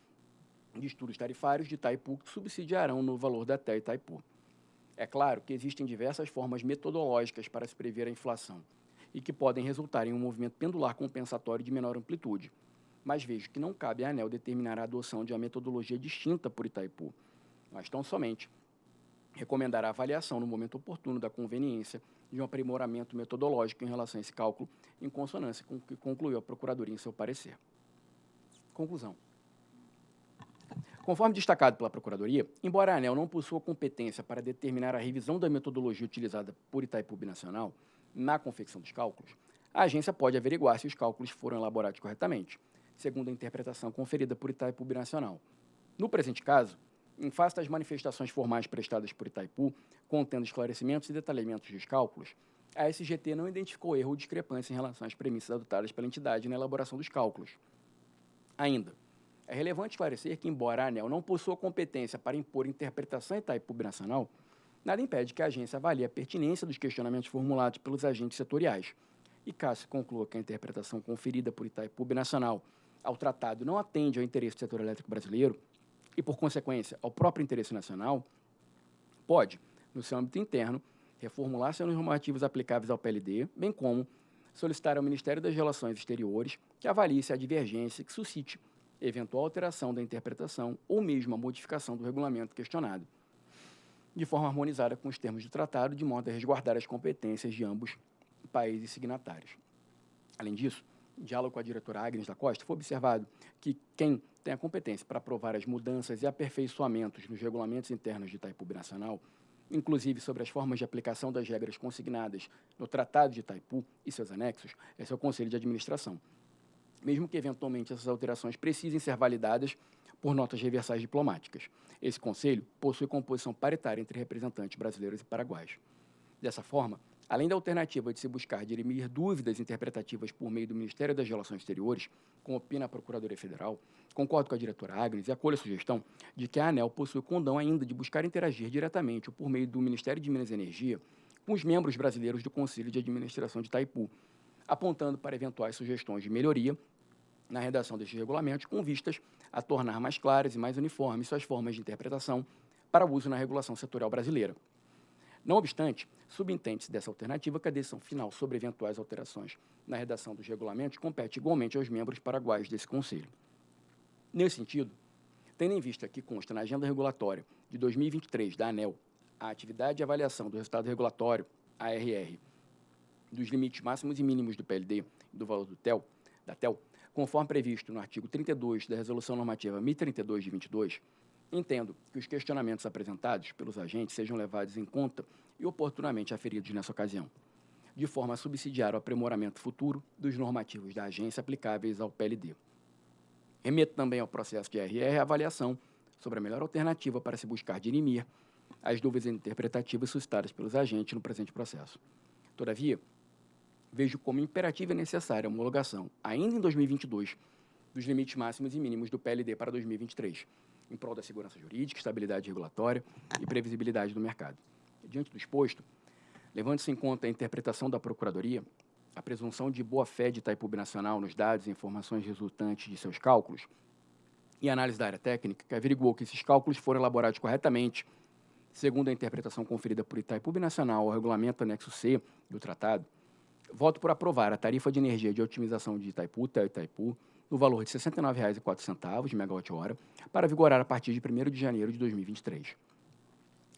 de estudos tarifários de Itaipu que subsidiarão no valor da TE Itaipu. É claro que existem diversas formas metodológicas para se prever a inflação e que podem resultar em um movimento pendular compensatório de menor amplitude, mas vejo que não cabe à ANEL determinar a adoção de uma metodologia distinta por Itaipu, mas tão somente recomendar a avaliação no momento oportuno da conveniência de um aprimoramento metodológico em relação a esse cálculo, em consonância com o que concluiu a Procuradoria em seu parecer. Conclusão. Conforme destacado pela Procuradoria, embora a ANEL não possua competência para determinar a revisão da metodologia utilizada por Itaipu Binacional na confecção dos cálculos, a agência pode averiguar se os cálculos foram elaborados corretamente, segundo a interpretação conferida por Itaipu Binacional. No presente caso, em face das manifestações formais prestadas por Itaipu, contendo esclarecimentos e detalhamentos dos cálculos, a SGT não identificou erro ou discrepância em relação às premissas adotadas pela entidade na elaboração dos cálculos. Ainda, é relevante esclarecer que, embora a ANEL não possua competência para impor interpretação Itaipu Nacional, nada impede que a agência avalie a pertinência dos questionamentos formulados pelos agentes setoriais. E caso conclua que a interpretação conferida por Itaipu Nacional ao tratado não atende ao interesse do setor elétrico brasileiro e, por consequência, ao próprio interesse nacional, pode, no seu âmbito interno, reformular seus normativos aplicáveis ao PLD, bem como solicitar ao Ministério das Relações Exteriores que avalie se a divergência que suscite eventual alteração da interpretação ou mesmo a modificação do regulamento questionado, de forma harmonizada com os termos do tratado, de modo a resguardar as competências de ambos países signatários. Além disso, diálogo com a diretora Agnes da Costa, foi observado que quem tem a competência para aprovar as mudanças e aperfeiçoamentos nos regulamentos internos de Itaipu Nacional, inclusive sobre as formas de aplicação das regras consignadas no Tratado de Itaipu e seus anexos, é seu Conselho de Administração, mesmo que eventualmente essas alterações precisem ser validadas por notas reversais diplomáticas. Esse conselho possui composição paritária entre representantes brasileiros e paraguaios. Dessa forma, além da alternativa de se buscar dirimir dúvidas interpretativas por meio do Ministério das Relações Exteriores, como opina a Procuradoria Federal, concordo com a diretora Agnes e acolho a sugestão de que a ANEL possui condão ainda de buscar interagir diretamente ou por meio do Ministério de Minas e Energia com os membros brasileiros do Conselho de Administração de Itaipu, apontando para eventuais sugestões de melhoria na redação destes regulamentos, com vistas a tornar mais claras e mais uniformes suas formas de interpretação para uso na regulação setorial brasileira. Não obstante, subentende-se dessa alternativa que a decisão final sobre eventuais alterações na redação dos regulamentos compete igualmente aos membros paraguaios desse Conselho. Nesse sentido, tendo em vista que consta na agenda regulatória de 2023 da ANEL a atividade de avaliação do resultado regulatório, ARR, dos limites máximos e mínimos do PLD e do valor do TEL, da TEL, conforme previsto no artigo 32 da Resolução Normativa 1032 de 22, entendo que os questionamentos apresentados pelos agentes sejam levados em conta e oportunamente aferidos nessa ocasião, de forma a subsidiar o aprimoramento futuro dos normativos da agência aplicáveis ao PLD. Remeto também ao processo de RR a avaliação sobre a melhor alternativa para se buscar dirimir as dúvidas interpretativas suscitadas pelos agentes no presente processo. Todavia, vejo como imperativa e necessária a homologação, ainda em 2022, dos limites máximos e mínimos do PLD para 2023, em prol da segurança jurídica, estabilidade regulatória e previsibilidade do mercado. Diante do exposto, levando-se em conta a interpretação da Procuradoria, a presunção de boa-fé de Itaipu Nacional nos dados e informações resultantes de seus cálculos, e análise da área técnica, que averiguou que esses cálculos foram elaborados corretamente, segundo a interpretação conferida por Itaipu Nacional ao regulamento anexo C do tratado, voto por aprovar a tarifa de energia de otimização de Itaipu, Itaipu, no valor de R$ 69,04 de megawatt-hora, para vigorar a partir de 1 de janeiro de 2023.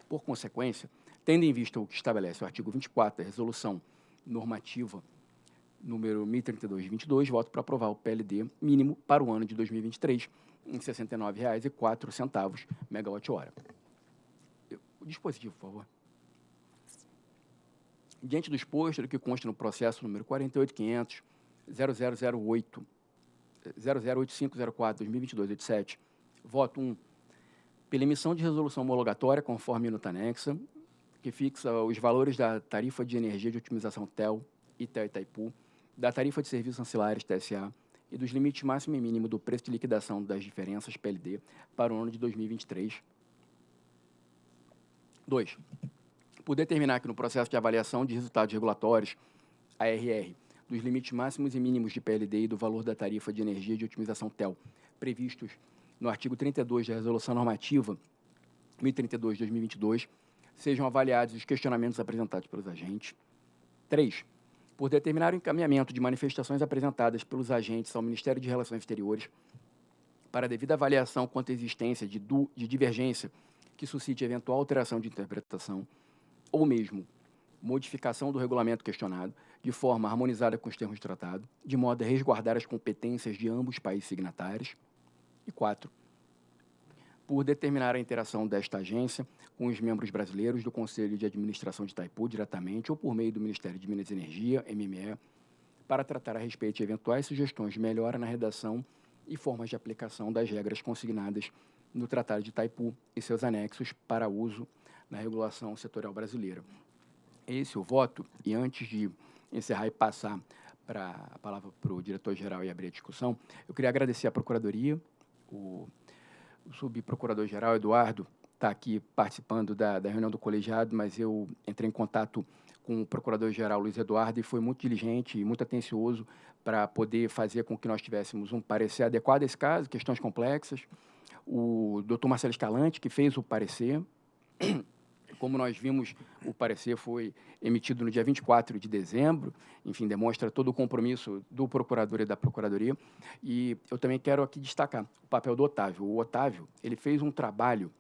Por consequência, tendo em vista o que estabelece o artigo 24 da Resolução Normativa número 1032 de 22, voto para aprovar o PLD mínimo para o ano de 2023 em R$ 69,04 megawatt-hora. O dispositivo, por favor. Diante do exposto do que consta no processo número 48500 0008 008504-2022-87, voto 1, pela emissão de resolução homologatória conforme minuta anexa, que fixa os valores da tarifa de energia de otimização TEL e TEL Itaipu, da tarifa de serviços ancilares TSA e dos limites máximo e mínimo do preço de liquidação das diferenças PLD para o ano de 2023. 2. Por determinar que no processo de avaliação de resultados regulatórios, ARR, dos limites máximos e mínimos de PLD e do valor da tarifa de energia de otimização TEL, previstos no artigo 32 da Resolução Normativa 1032 de 2022, sejam avaliados os questionamentos apresentados pelos agentes. 3. Por determinar o encaminhamento de manifestações apresentadas pelos agentes ao Ministério de Relações Exteriores para devida avaliação quanto à existência de, de divergência que suscite eventual alteração de interpretação, ou mesmo modificação do regulamento questionado, de forma harmonizada com os termos do tratado, de modo a resguardar as competências de ambos os países signatários. E quatro, por determinar a interação desta agência com os membros brasileiros do Conselho de Administração de Itaipu diretamente ou por meio do Ministério de Minas e Energia, MME, para tratar a respeito de eventuais sugestões de melhora na redação e formas de aplicação das regras consignadas no Tratado de Itaipu e seus anexos para uso na regulação setorial brasileira esse o voto, e antes de encerrar e passar para a palavra para o diretor-geral e abrir a discussão, eu queria agradecer à Procuradoria, o, o subprocurador-geral Eduardo está aqui participando da, da reunião do colegiado, mas eu entrei em contato com o procurador-geral Luiz Eduardo e foi muito diligente e muito atencioso para poder fazer com que nós tivéssemos um parecer adequado a esse caso, questões complexas. O doutor Marcelo Escalante, que fez o parecer, como nós vimos, o parecer foi emitido no dia 24 de dezembro, enfim, demonstra todo o compromisso do procurador e da procuradoria. E eu também quero aqui destacar o papel do Otávio. O Otávio, ele fez um trabalho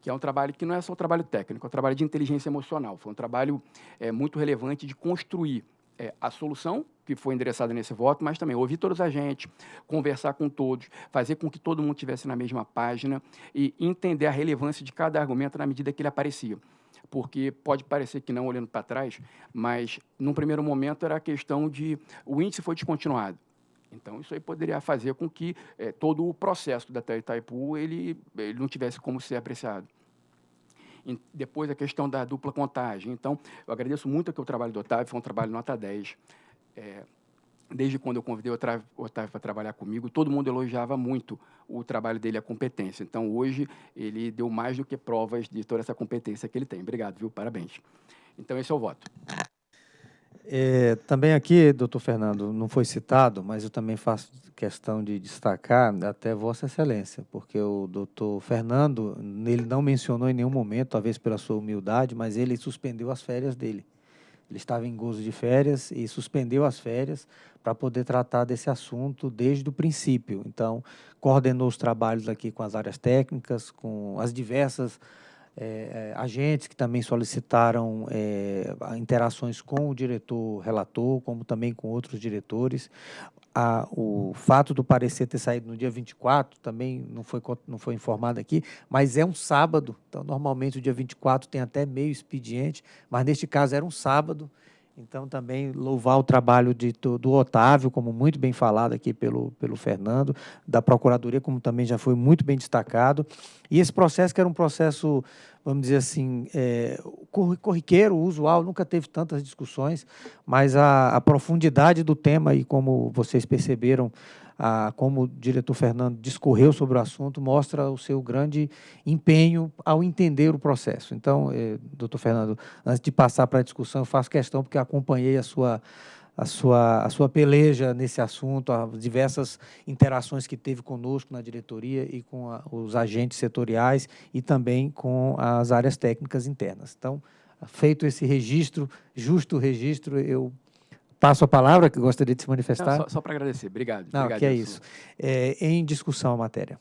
que é um trabalho que não é só um trabalho técnico, é um trabalho de inteligência emocional. Foi um trabalho é, muito relevante de construir é, a solução que foi endereçada nesse voto, mas também ouvir todos os agentes, conversar com todos, fazer com que todo mundo estivesse na mesma página e entender a relevância de cada argumento na medida que ele aparecia porque pode parecer que não olhando para trás, mas num primeiro momento era a questão de o índice foi descontinuado. Então, isso aí poderia fazer com que é, todo o processo da Itaipu ele, ele não tivesse como ser apreciado. E depois, a questão da dupla contagem. Então, eu agradeço muito aqui o trabalho do Otávio, foi um trabalho nota 10. É, desde quando eu convidei o Otávio para trabalhar comigo, todo mundo elogiava muito o trabalho dele, a competência. Então, hoje, ele deu mais do que provas de toda essa competência que ele tem. Obrigado, viu? Parabéns. Então, esse é o voto. É, também aqui, doutor Fernando, não foi citado, mas eu também faço questão de destacar até Vossa Excelência, porque o doutor Fernando, ele não mencionou em nenhum momento, talvez pela sua humildade, mas ele suspendeu as férias dele. Ele estava em gozo de férias e suspendeu as férias para poder tratar desse assunto desde o princípio. Então, coordenou os trabalhos aqui com as áreas técnicas, com as diversas é, agentes que também solicitaram é, interações com o diretor relator, como também com outros diretores. A, o fato do parecer ter saído no dia 24 também não foi, não foi informado aqui, mas é um sábado, então normalmente o dia 24 tem até meio expediente, mas neste caso era um sábado, então, também louvar o trabalho de, do Otávio, como muito bem falado aqui pelo, pelo Fernando, da Procuradoria, como também já foi muito bem destacado. E esse processo, que era um processo, vamos dizer assim, é, corriqueiro, usual, nunca teve tantas discussões, mas a, a profundidade do tema, e como vocês perceberam, a, como o diretor Fernando discorreu sobre o assunto, mostra o seu grande empenho ao entender o processo. Então, eh, doutor Fernando, antes de passar para a discussão, eu faço questão, porque acompanhei a sua, a sua, a sua peleja nesse assunto, as diversas interações que teve conosco na diretoria e com a, os agentes setoriais e também com as áreas técnicas internas. Então, feito esse registro, justo registro, eu Passo a palavra, que gostaria de se manifestar. Não, só, só para agradecer. Obrigado. Não, Obrigado, que é isso. É, em discussão a matéria.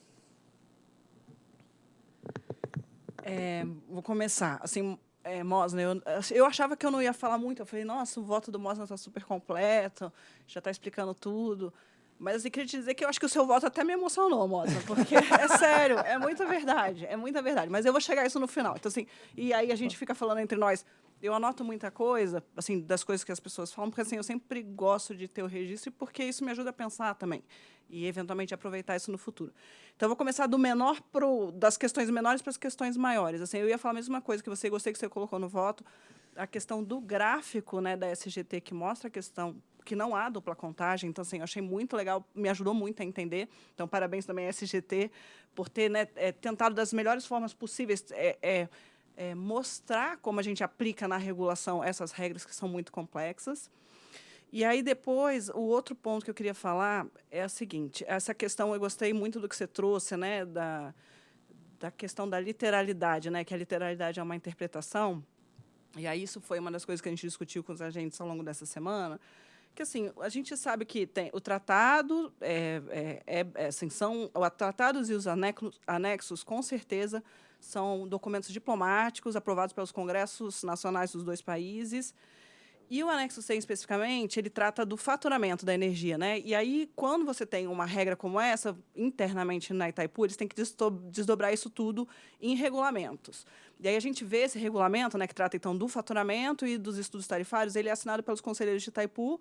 É, vou começar. Assim, é, Mosna, eu, eu achava que eu não ia falar muito. Eu falei, nossa, o voto do Mosna está super completo, já está explicando tudo. Mas assim, queria te dizer que eu acho que o seu voto até me emocionou, Mosna, porque é sério, é muita verdade, é muita verdade. Mas eu vou chegar a isso no final. Então, assim, e aí a gente fica falando entre nós, eu anoto muita coisa, assim, das coisas que as pessoas falam, porque assim, eu sempre gosto de ter o registro, porque isso me ajuda a pensar também e eventualmente aproveitar isso no futuro. Então eu vou começar do menor pro das questões menores para as questões maiores. Assim, eu ia falar a mesma coisa que você gostei que você colocou no voto, a questão do gráfico, né, da SGT que mostra a questão que não há dupla contagem. Então, assim, eu achei muito legal, me ajudou muito a entender. Então, parabéns também à SGT por ter né, é, tentado das melhores formas possíveis é, é, é, mostrar como a gente aplica na regulação essas regras que são muito complexas. E aí, depois, o outro ponto que eu queria falar é o seguinte, essa questão, eu gostei muito do que você trouxe, né, da, da questão da literalidade, né, que a literalidade é uma interpretação, e aí isso foi uma das coisas que a gente discutiu com os agentes ao longo dessa semana, que assim a gente sabe que tem o tratado é, é, é, assim, são os tratados e os anexos, anexos com certeza são documentos diplomáticos aprovados pelos congressos nacionais dos dois países. E o anexo 100, especificamente, ele trata do faturamento da energia. Né? E aí, quando você tem uma regra como essa, internamente na Itaipu, eles têm que desdobrar isso tudo em regulamentos. E aí a gente vê esse regulamento, né, que trata, então, do faturamento e dos estudos tarifários, ele é assinado pelos conselheiros de Itaipu.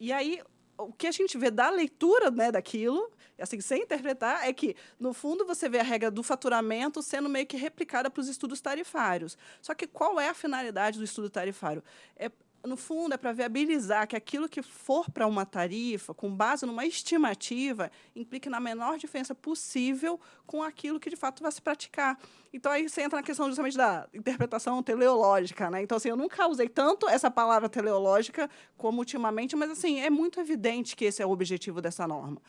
E aí, o que a gente vê da leitura né, daquilo, assim, sem interpretar, é que, no fundo, você vê a regra do faturamento sendo meio que replicada para os estudos tarifários. Só que qual é a finalidade do estudo tarifário? É, no fundo, é para viabilizar que aquilo que for para uma tarifa, com base numa estimativa, implique na menor diferença possível com aquilo que, de fato, vai se praticar. Então, aí você entra na questão justamente da interpretação teleológica. Né? Então, assim, eu nunca usei tanto essa palavra teleológica como ultimamente, mas, assim, é muito evidente que esse é o objetivo dessa norma.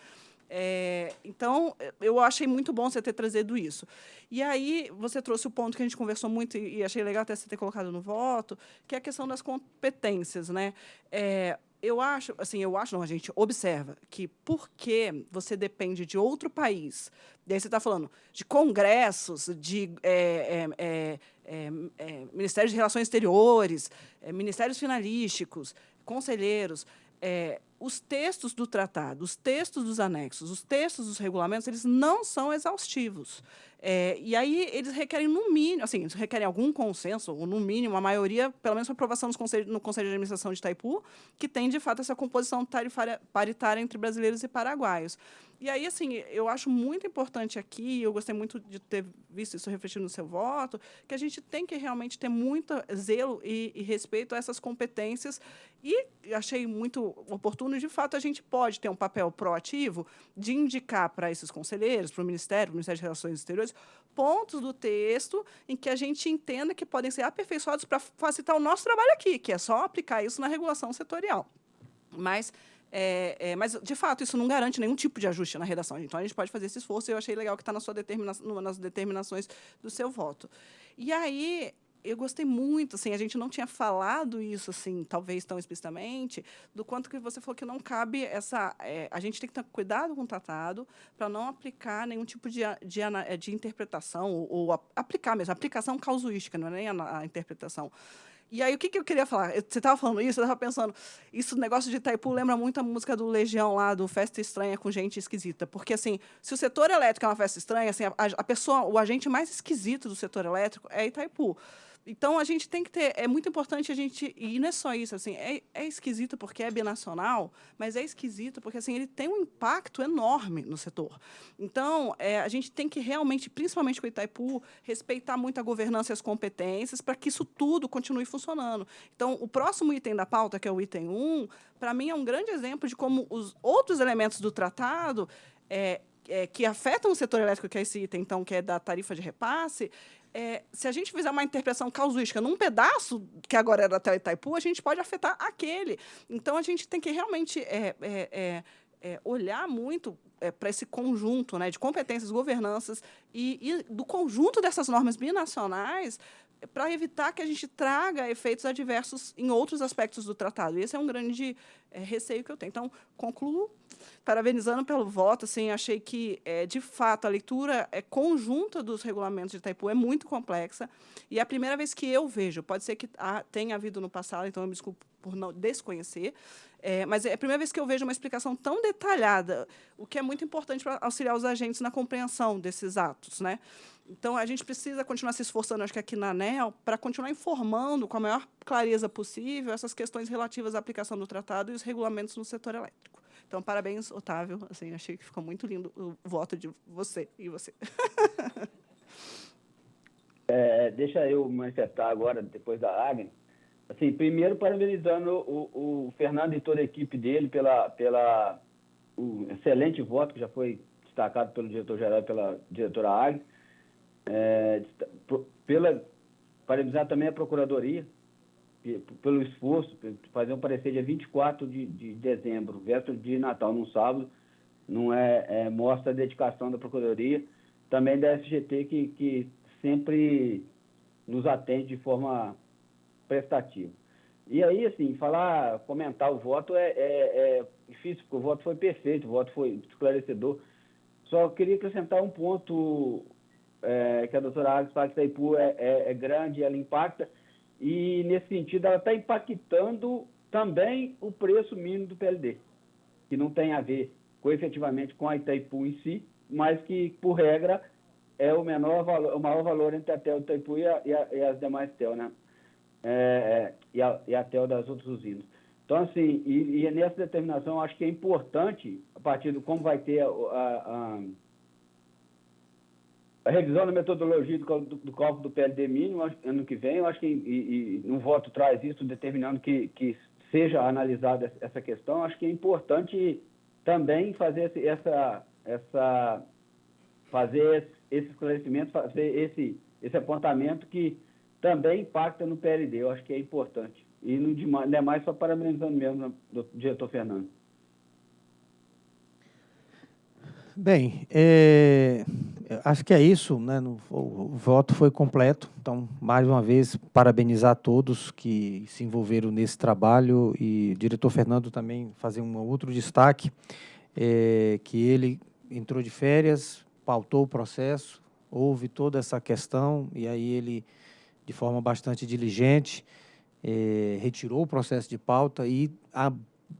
É, então, eu achei muito bom você ter trazido isso. E aí, você trouxe o ponto que a gente conversou muito e, achei legal até você ter colocado no voto, que é a questão das competências. Né? É, eu acho, assim, eu acho, não, a gente observa que porque você depende de outro país, e aí você está falando de congressos, de é, é, é, é ministérios de relações exteriores, é, ministérios finalísticos, conselheiros, é, os textos do tratado, os textos dos anexos, os textos dos regulamentos, eles não são exaustivos. É, e aí eles requerem, no mínimo, assim, eles requerem algum consenso, ou no mínimo, a maioria, pelo menos aprovação no Conselho de Administração de Itaipu, que tem, de fato, essa composição tarifária paritária entre brasileiros e paraguaios. E aí, assim, eu acho muito importante aqui, eu gostei muito de ter visto isso refletido no seu voto, que a gente tem que realmente ter muito zelo e, e respeito a essas competências. E achei muito oportuno, de fato, a gente pode ter um papel proativo de indicar para esses conselheiros, para o Ministério, para o Ministério de Relações Exteriores, pontos do texto em que a gente entenda que podem ser aperfeiçoados para facilitar o nosso trabalho aqui, que é só aplicar isso na regulação setorial. Mas é, é, mas, de fato, isso não garante nenhum tipo de ajuste na redação. Então, a gente pode fazer esse esforço eu achei legal que está na sua determina nas determinações do seu voto. E aí, eu gostei muito, assim, a gente não tinha falado isso, assim, talvez tão explicitamente, do quanto que você falou que não cabe essa... É, a gente tem que ter cuidado com o tratado para não aplicar nenhum tipo de, de, de interpretação, ou, ou, aplicar mesmo, aplicação causuística, não é nem a, a interpretação. E aí, o que, que eu queria falar? Você estava falando isso, eu estava pensando, isso, negócio de Itaipu lembra muito a música do Legião lá, do Festa Estranha com Gente Esquisita. Porque, assim, se o setor elétrico é uma festa estranha, assim, a, a pessoa, o agente mais esquisito do setor elétrico é Itaipu. Então, a gente tem que ter... É muito importante a gente... E não é só isso, assim, é, é esquisito porque é binacional, mas é esquisito porque, assim, ele tem um impacto enorme no setor. Então, é, a gente tem que realmente, principalmente com o Itaipu, respeitar muito a governança e as competências para que isso tudo continue funcionando. Então, o próximo item da pauta, que é o item 1, para mim é um grande exemplo de como os outros elementos do tratado é, é, que afetam o setor elétrico, que é esse item, então, que é da tarifa de repasse, é, se a gente fizer uma interpretação casuística num pedaço, que agora era até o Itaipu, a gente pode afetar aquele. Então, a gente tem que realmente é, é, é, é olhar muito é, para esse conjunto né, de competências, governanças e, e do conjunto dessas normas binacionais para evitar que a gente traga efeitos adversos em outros aspectos do tratado. E esse é um grande é, receio que eu tenho. Então, concluo parabenizando pelo voto. Assim, achei que, é, de fato, a leitura é conjunta dos regulamentos de Itaipu é muito complexa. E é a primeira vez que eu vejo, pode ser que tenha havido no passado, então eu me desculpo por não desconhecer, é, mas é a primeira vez que eu vejo uma explicação tão detalhada, o que é muito importante para auxiliar os agentes na compreensão desses atos. Né? Então, a gente precisa continuar se esforçando, acho que aqui na ANEL, para continuar informando com a maior clareza possível essas questões relativas à aplicação do tratado e os regulamentos no setor elétrico. Então, parabéns, Otávio. Assim, achei que ficou muito lindo o voto de você e você. É, deixa eu manifestar agora, depois da Agnes. Assim, primeiro, parabenizando o, o Fernando e toda a equipe dele pela, pela o excelente voto que já foi destacado pelo diretor-geral e pela diretora Agnes é, pela, parabenizar também a Procuradoria pelo esforço, fazer um parecer dia 24 de, de dezembro, véspera de Natal, num sábado, não é, é, mostra a dedicação da Procuradoria, também da FGT, que, que sempre nos atende de forma prestativa. E aí, assim, falar, comentar o voto é, é, é difícil, porque o voto foi perfeito, o voto foi esclarecedor. Só queria acrescentar um ponto é, que a doutora fala que Itaipu é, é, é grande, ela impacta, e nesse sentido ela está impactando também o preço mínimo do PLD, que não tem a ver com, efetivamente com a Itaipu em si, mas que, por regra, é o, menor valor, o maior valor entre a TEL Itaipu e, a, e, a, e as demais TEL, né? É, é, e, a, e a TEL das outras usinas. Então, assim, e, e nessa determinação, acho que é importante, a partir do como vai ter a, a a revisão da metodologia do, do, do cálculo do PLD mínimo ano que vem, eu acho que e, e um voto traz isso, determinando que, que seja analisada essa questão, acho que é importante também fazer esse, essa, essa, fazer esse esclarecimento, fazer esse, esse apontamento que também impacta no PLD, eu acho que é importante. E não é mais só parabenizando mesmo, do diretor Fernando. Bem, é, acho que é isso, né? O, voto foi completo, então, mais uma vez, parabenizar todos que se envolveram nesse trabalho e o diretor Fernando também fazer um outro destaque, é, que ele entrou de férias, pautou o processo, houve toda essa questão e aí ele, de forma bastante diligente, é, retirou o processo de pauta e a,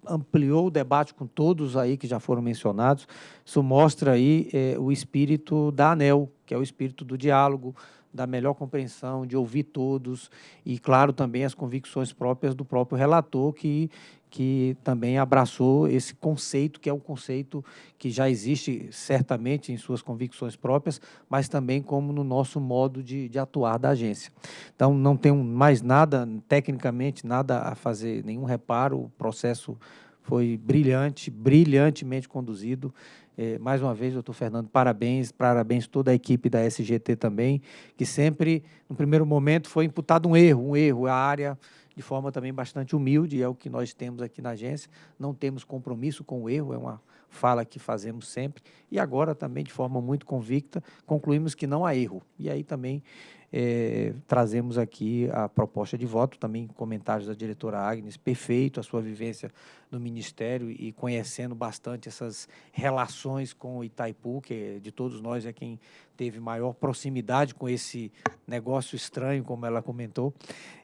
ampliou o debate com todos aí que já foram mencionados. Isso mostra aí é, o espírito da ANEL, que é o espírito do diálogo, da melhor compreensão, de ouvir todos e, claro, também as convicções próprias do próprio relator, que que também abraçou esse conceito, que é um conceito que já existe certamente em suas convicções próprias, mas também como no nosso modo de, de atuar da agência. Então, não tenho mais nada, tecnicamente, nada a fazer, nenhum reparo, o processo foi brilhante, brilhantemente conduzido, É, mais uma vez, doutor Fernando, parabéns, parabéns toda a equipe da SGT também, que sempre, no primeiro momento, foi imputado um erro, um erro, a área de forma também bastante humilde, é o que nós temos aqui na agência, não temos compromisso com o erro, é uma fala que fazemos sempre, e agora também de forma muito convicta, concluímos que não há erro. E aí também é, trazemos aqui a proposta de voto, também comentários da diretora Agnes, perfeito a sua vivência no Ministério e conhecendo bastante essas relações com o Itaipu, que de todos nós é quem teve maior proximidade com esse negócio estranho, como ela comentou,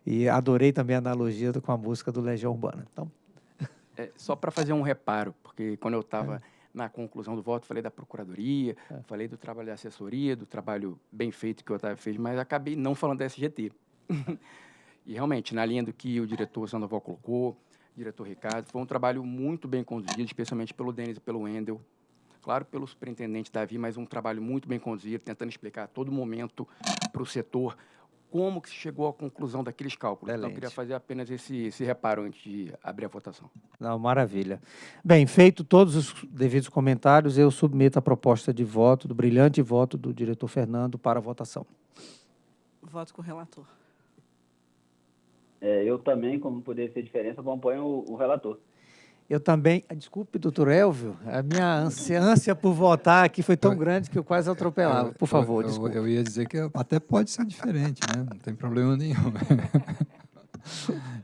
e adorei também a analogia com a música do Legião Urbana. Então, é, só para fazer um reparo, porque quando eu estava... É na conclusão do voto, falei da procuradoria, é. falei do trabalho da assessoria, do trabalho bem feito que o Otávio fez, mas acabei não falando da SGT. e realmente, na linha do que o diretor Sandoval colocou, diretor Ricardo, foi um trabalho muito bem conduzido, especialmente pelo Denis e pelo Wendel, claro, pelo superintendente Davi, mas um trabalho muito bem conduzido, tentando explicar a todo momento para o setor como que se chegou à conclusão daqueles cálculos. Excelente. Então, eu queria fazer apenas esse, esse reparo antes de abrir a votação. Não, maravilha. Bem, feito todos os devidos comentários, eu submeto a proposta de voto, do brilhante voto do diretor Fernando para a votação. Voto com o relator. É, eu também, como poderia ser diferença, acompanho o, o relator. Eu também, ah, desculpe, doutor Elvio, a minha ânsia, por votar aqui foi tão grande que eu quase atropelava. Por favor, eu, desculpe. Eu, eu ia dizer que até pode ser diferente, né? não tem problema nenhum.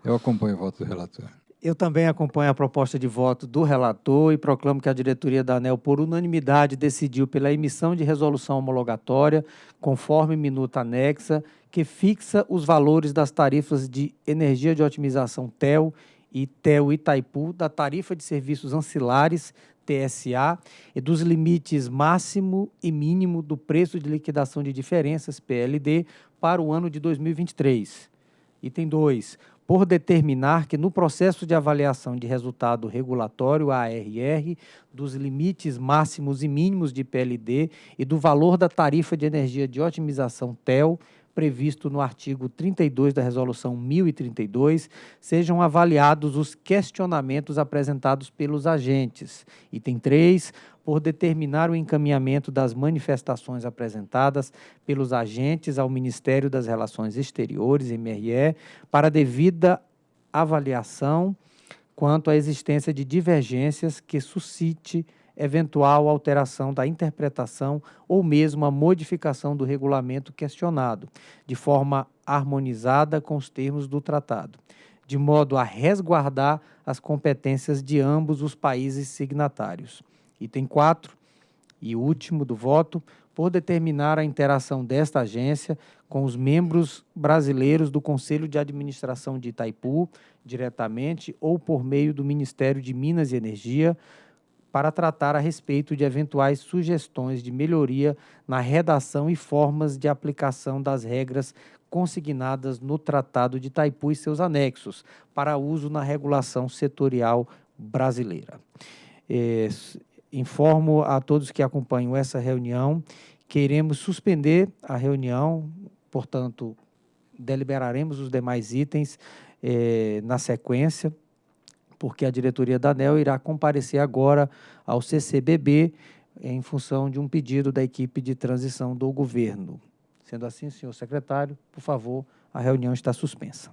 Eu acompanho o voto do relator. Eu também acompanho a proposta de voto do relator e proclamo que a diretoria da ANEL, por unanimidade, decidiu pela emissão de resolução homologatória, conforme minuta anexa, que fixa os valores das tarifas de energia de otimização TEL e Itaipu da tarifa de serviços ancilares TSA e dos limites máximo e mínimo do preço de liquidação de diferenças PLD para o ano de 2023. Item 2. Por determinar que no processo de avaliação de resultado regulatório ARR dos limites máximos e mínimos de PLD e do valor da tarifa de energia de otimização TEL previsto no artigo 32 da Resolução 1032, sejam avaliados os questionamentos apresentados pelos agentes. Item 3, por determinar o encaminhamento das manifestações apresentadas pelos agentes ao Ministério das Relações Exteriores, MRE, para devida avaliação quanto à existência de divergências que suscite eventual alteração da interpretação ou mesmo a modificação do regulamento questionado, de forma harmonizada com os termos do tratado, de modo a resguardar as competências de ambos os países signatários. Item 4 e último do voto, por determinar a interação desta agência com os membros brasileiros do Conselho de Administração de Itaipu, diretamente ou por meio do Ministério de Minas e Energia, para tratar a respeito de eventuais sugestões de melhoria na redação e formas de aplicação das regras consignadas no Tratado de Itaipu e seus anexos, para uso na regulação setorial brasileira. É, informo a todos que acompanham essa reunião que iremos suspender a reunião, portanto, deliberaremos os demais itens é, na sequência porque a diretoria da ANEL irá comparecer agora ao CCBB em função de um pedido da equipe de transição do governo. Sendo assim, senhor secretário, por favor, a reunião está suspensa.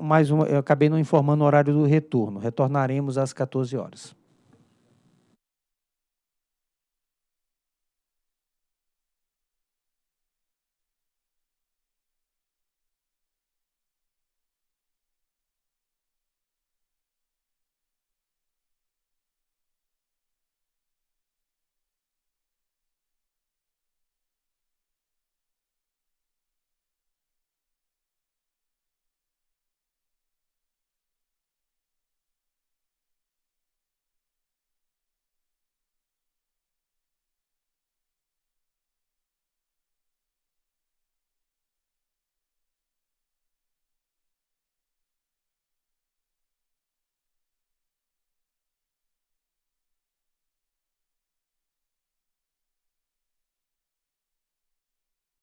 Mais um, eu acabei não informando o horário do retorno. Retornaremos às 14 horas.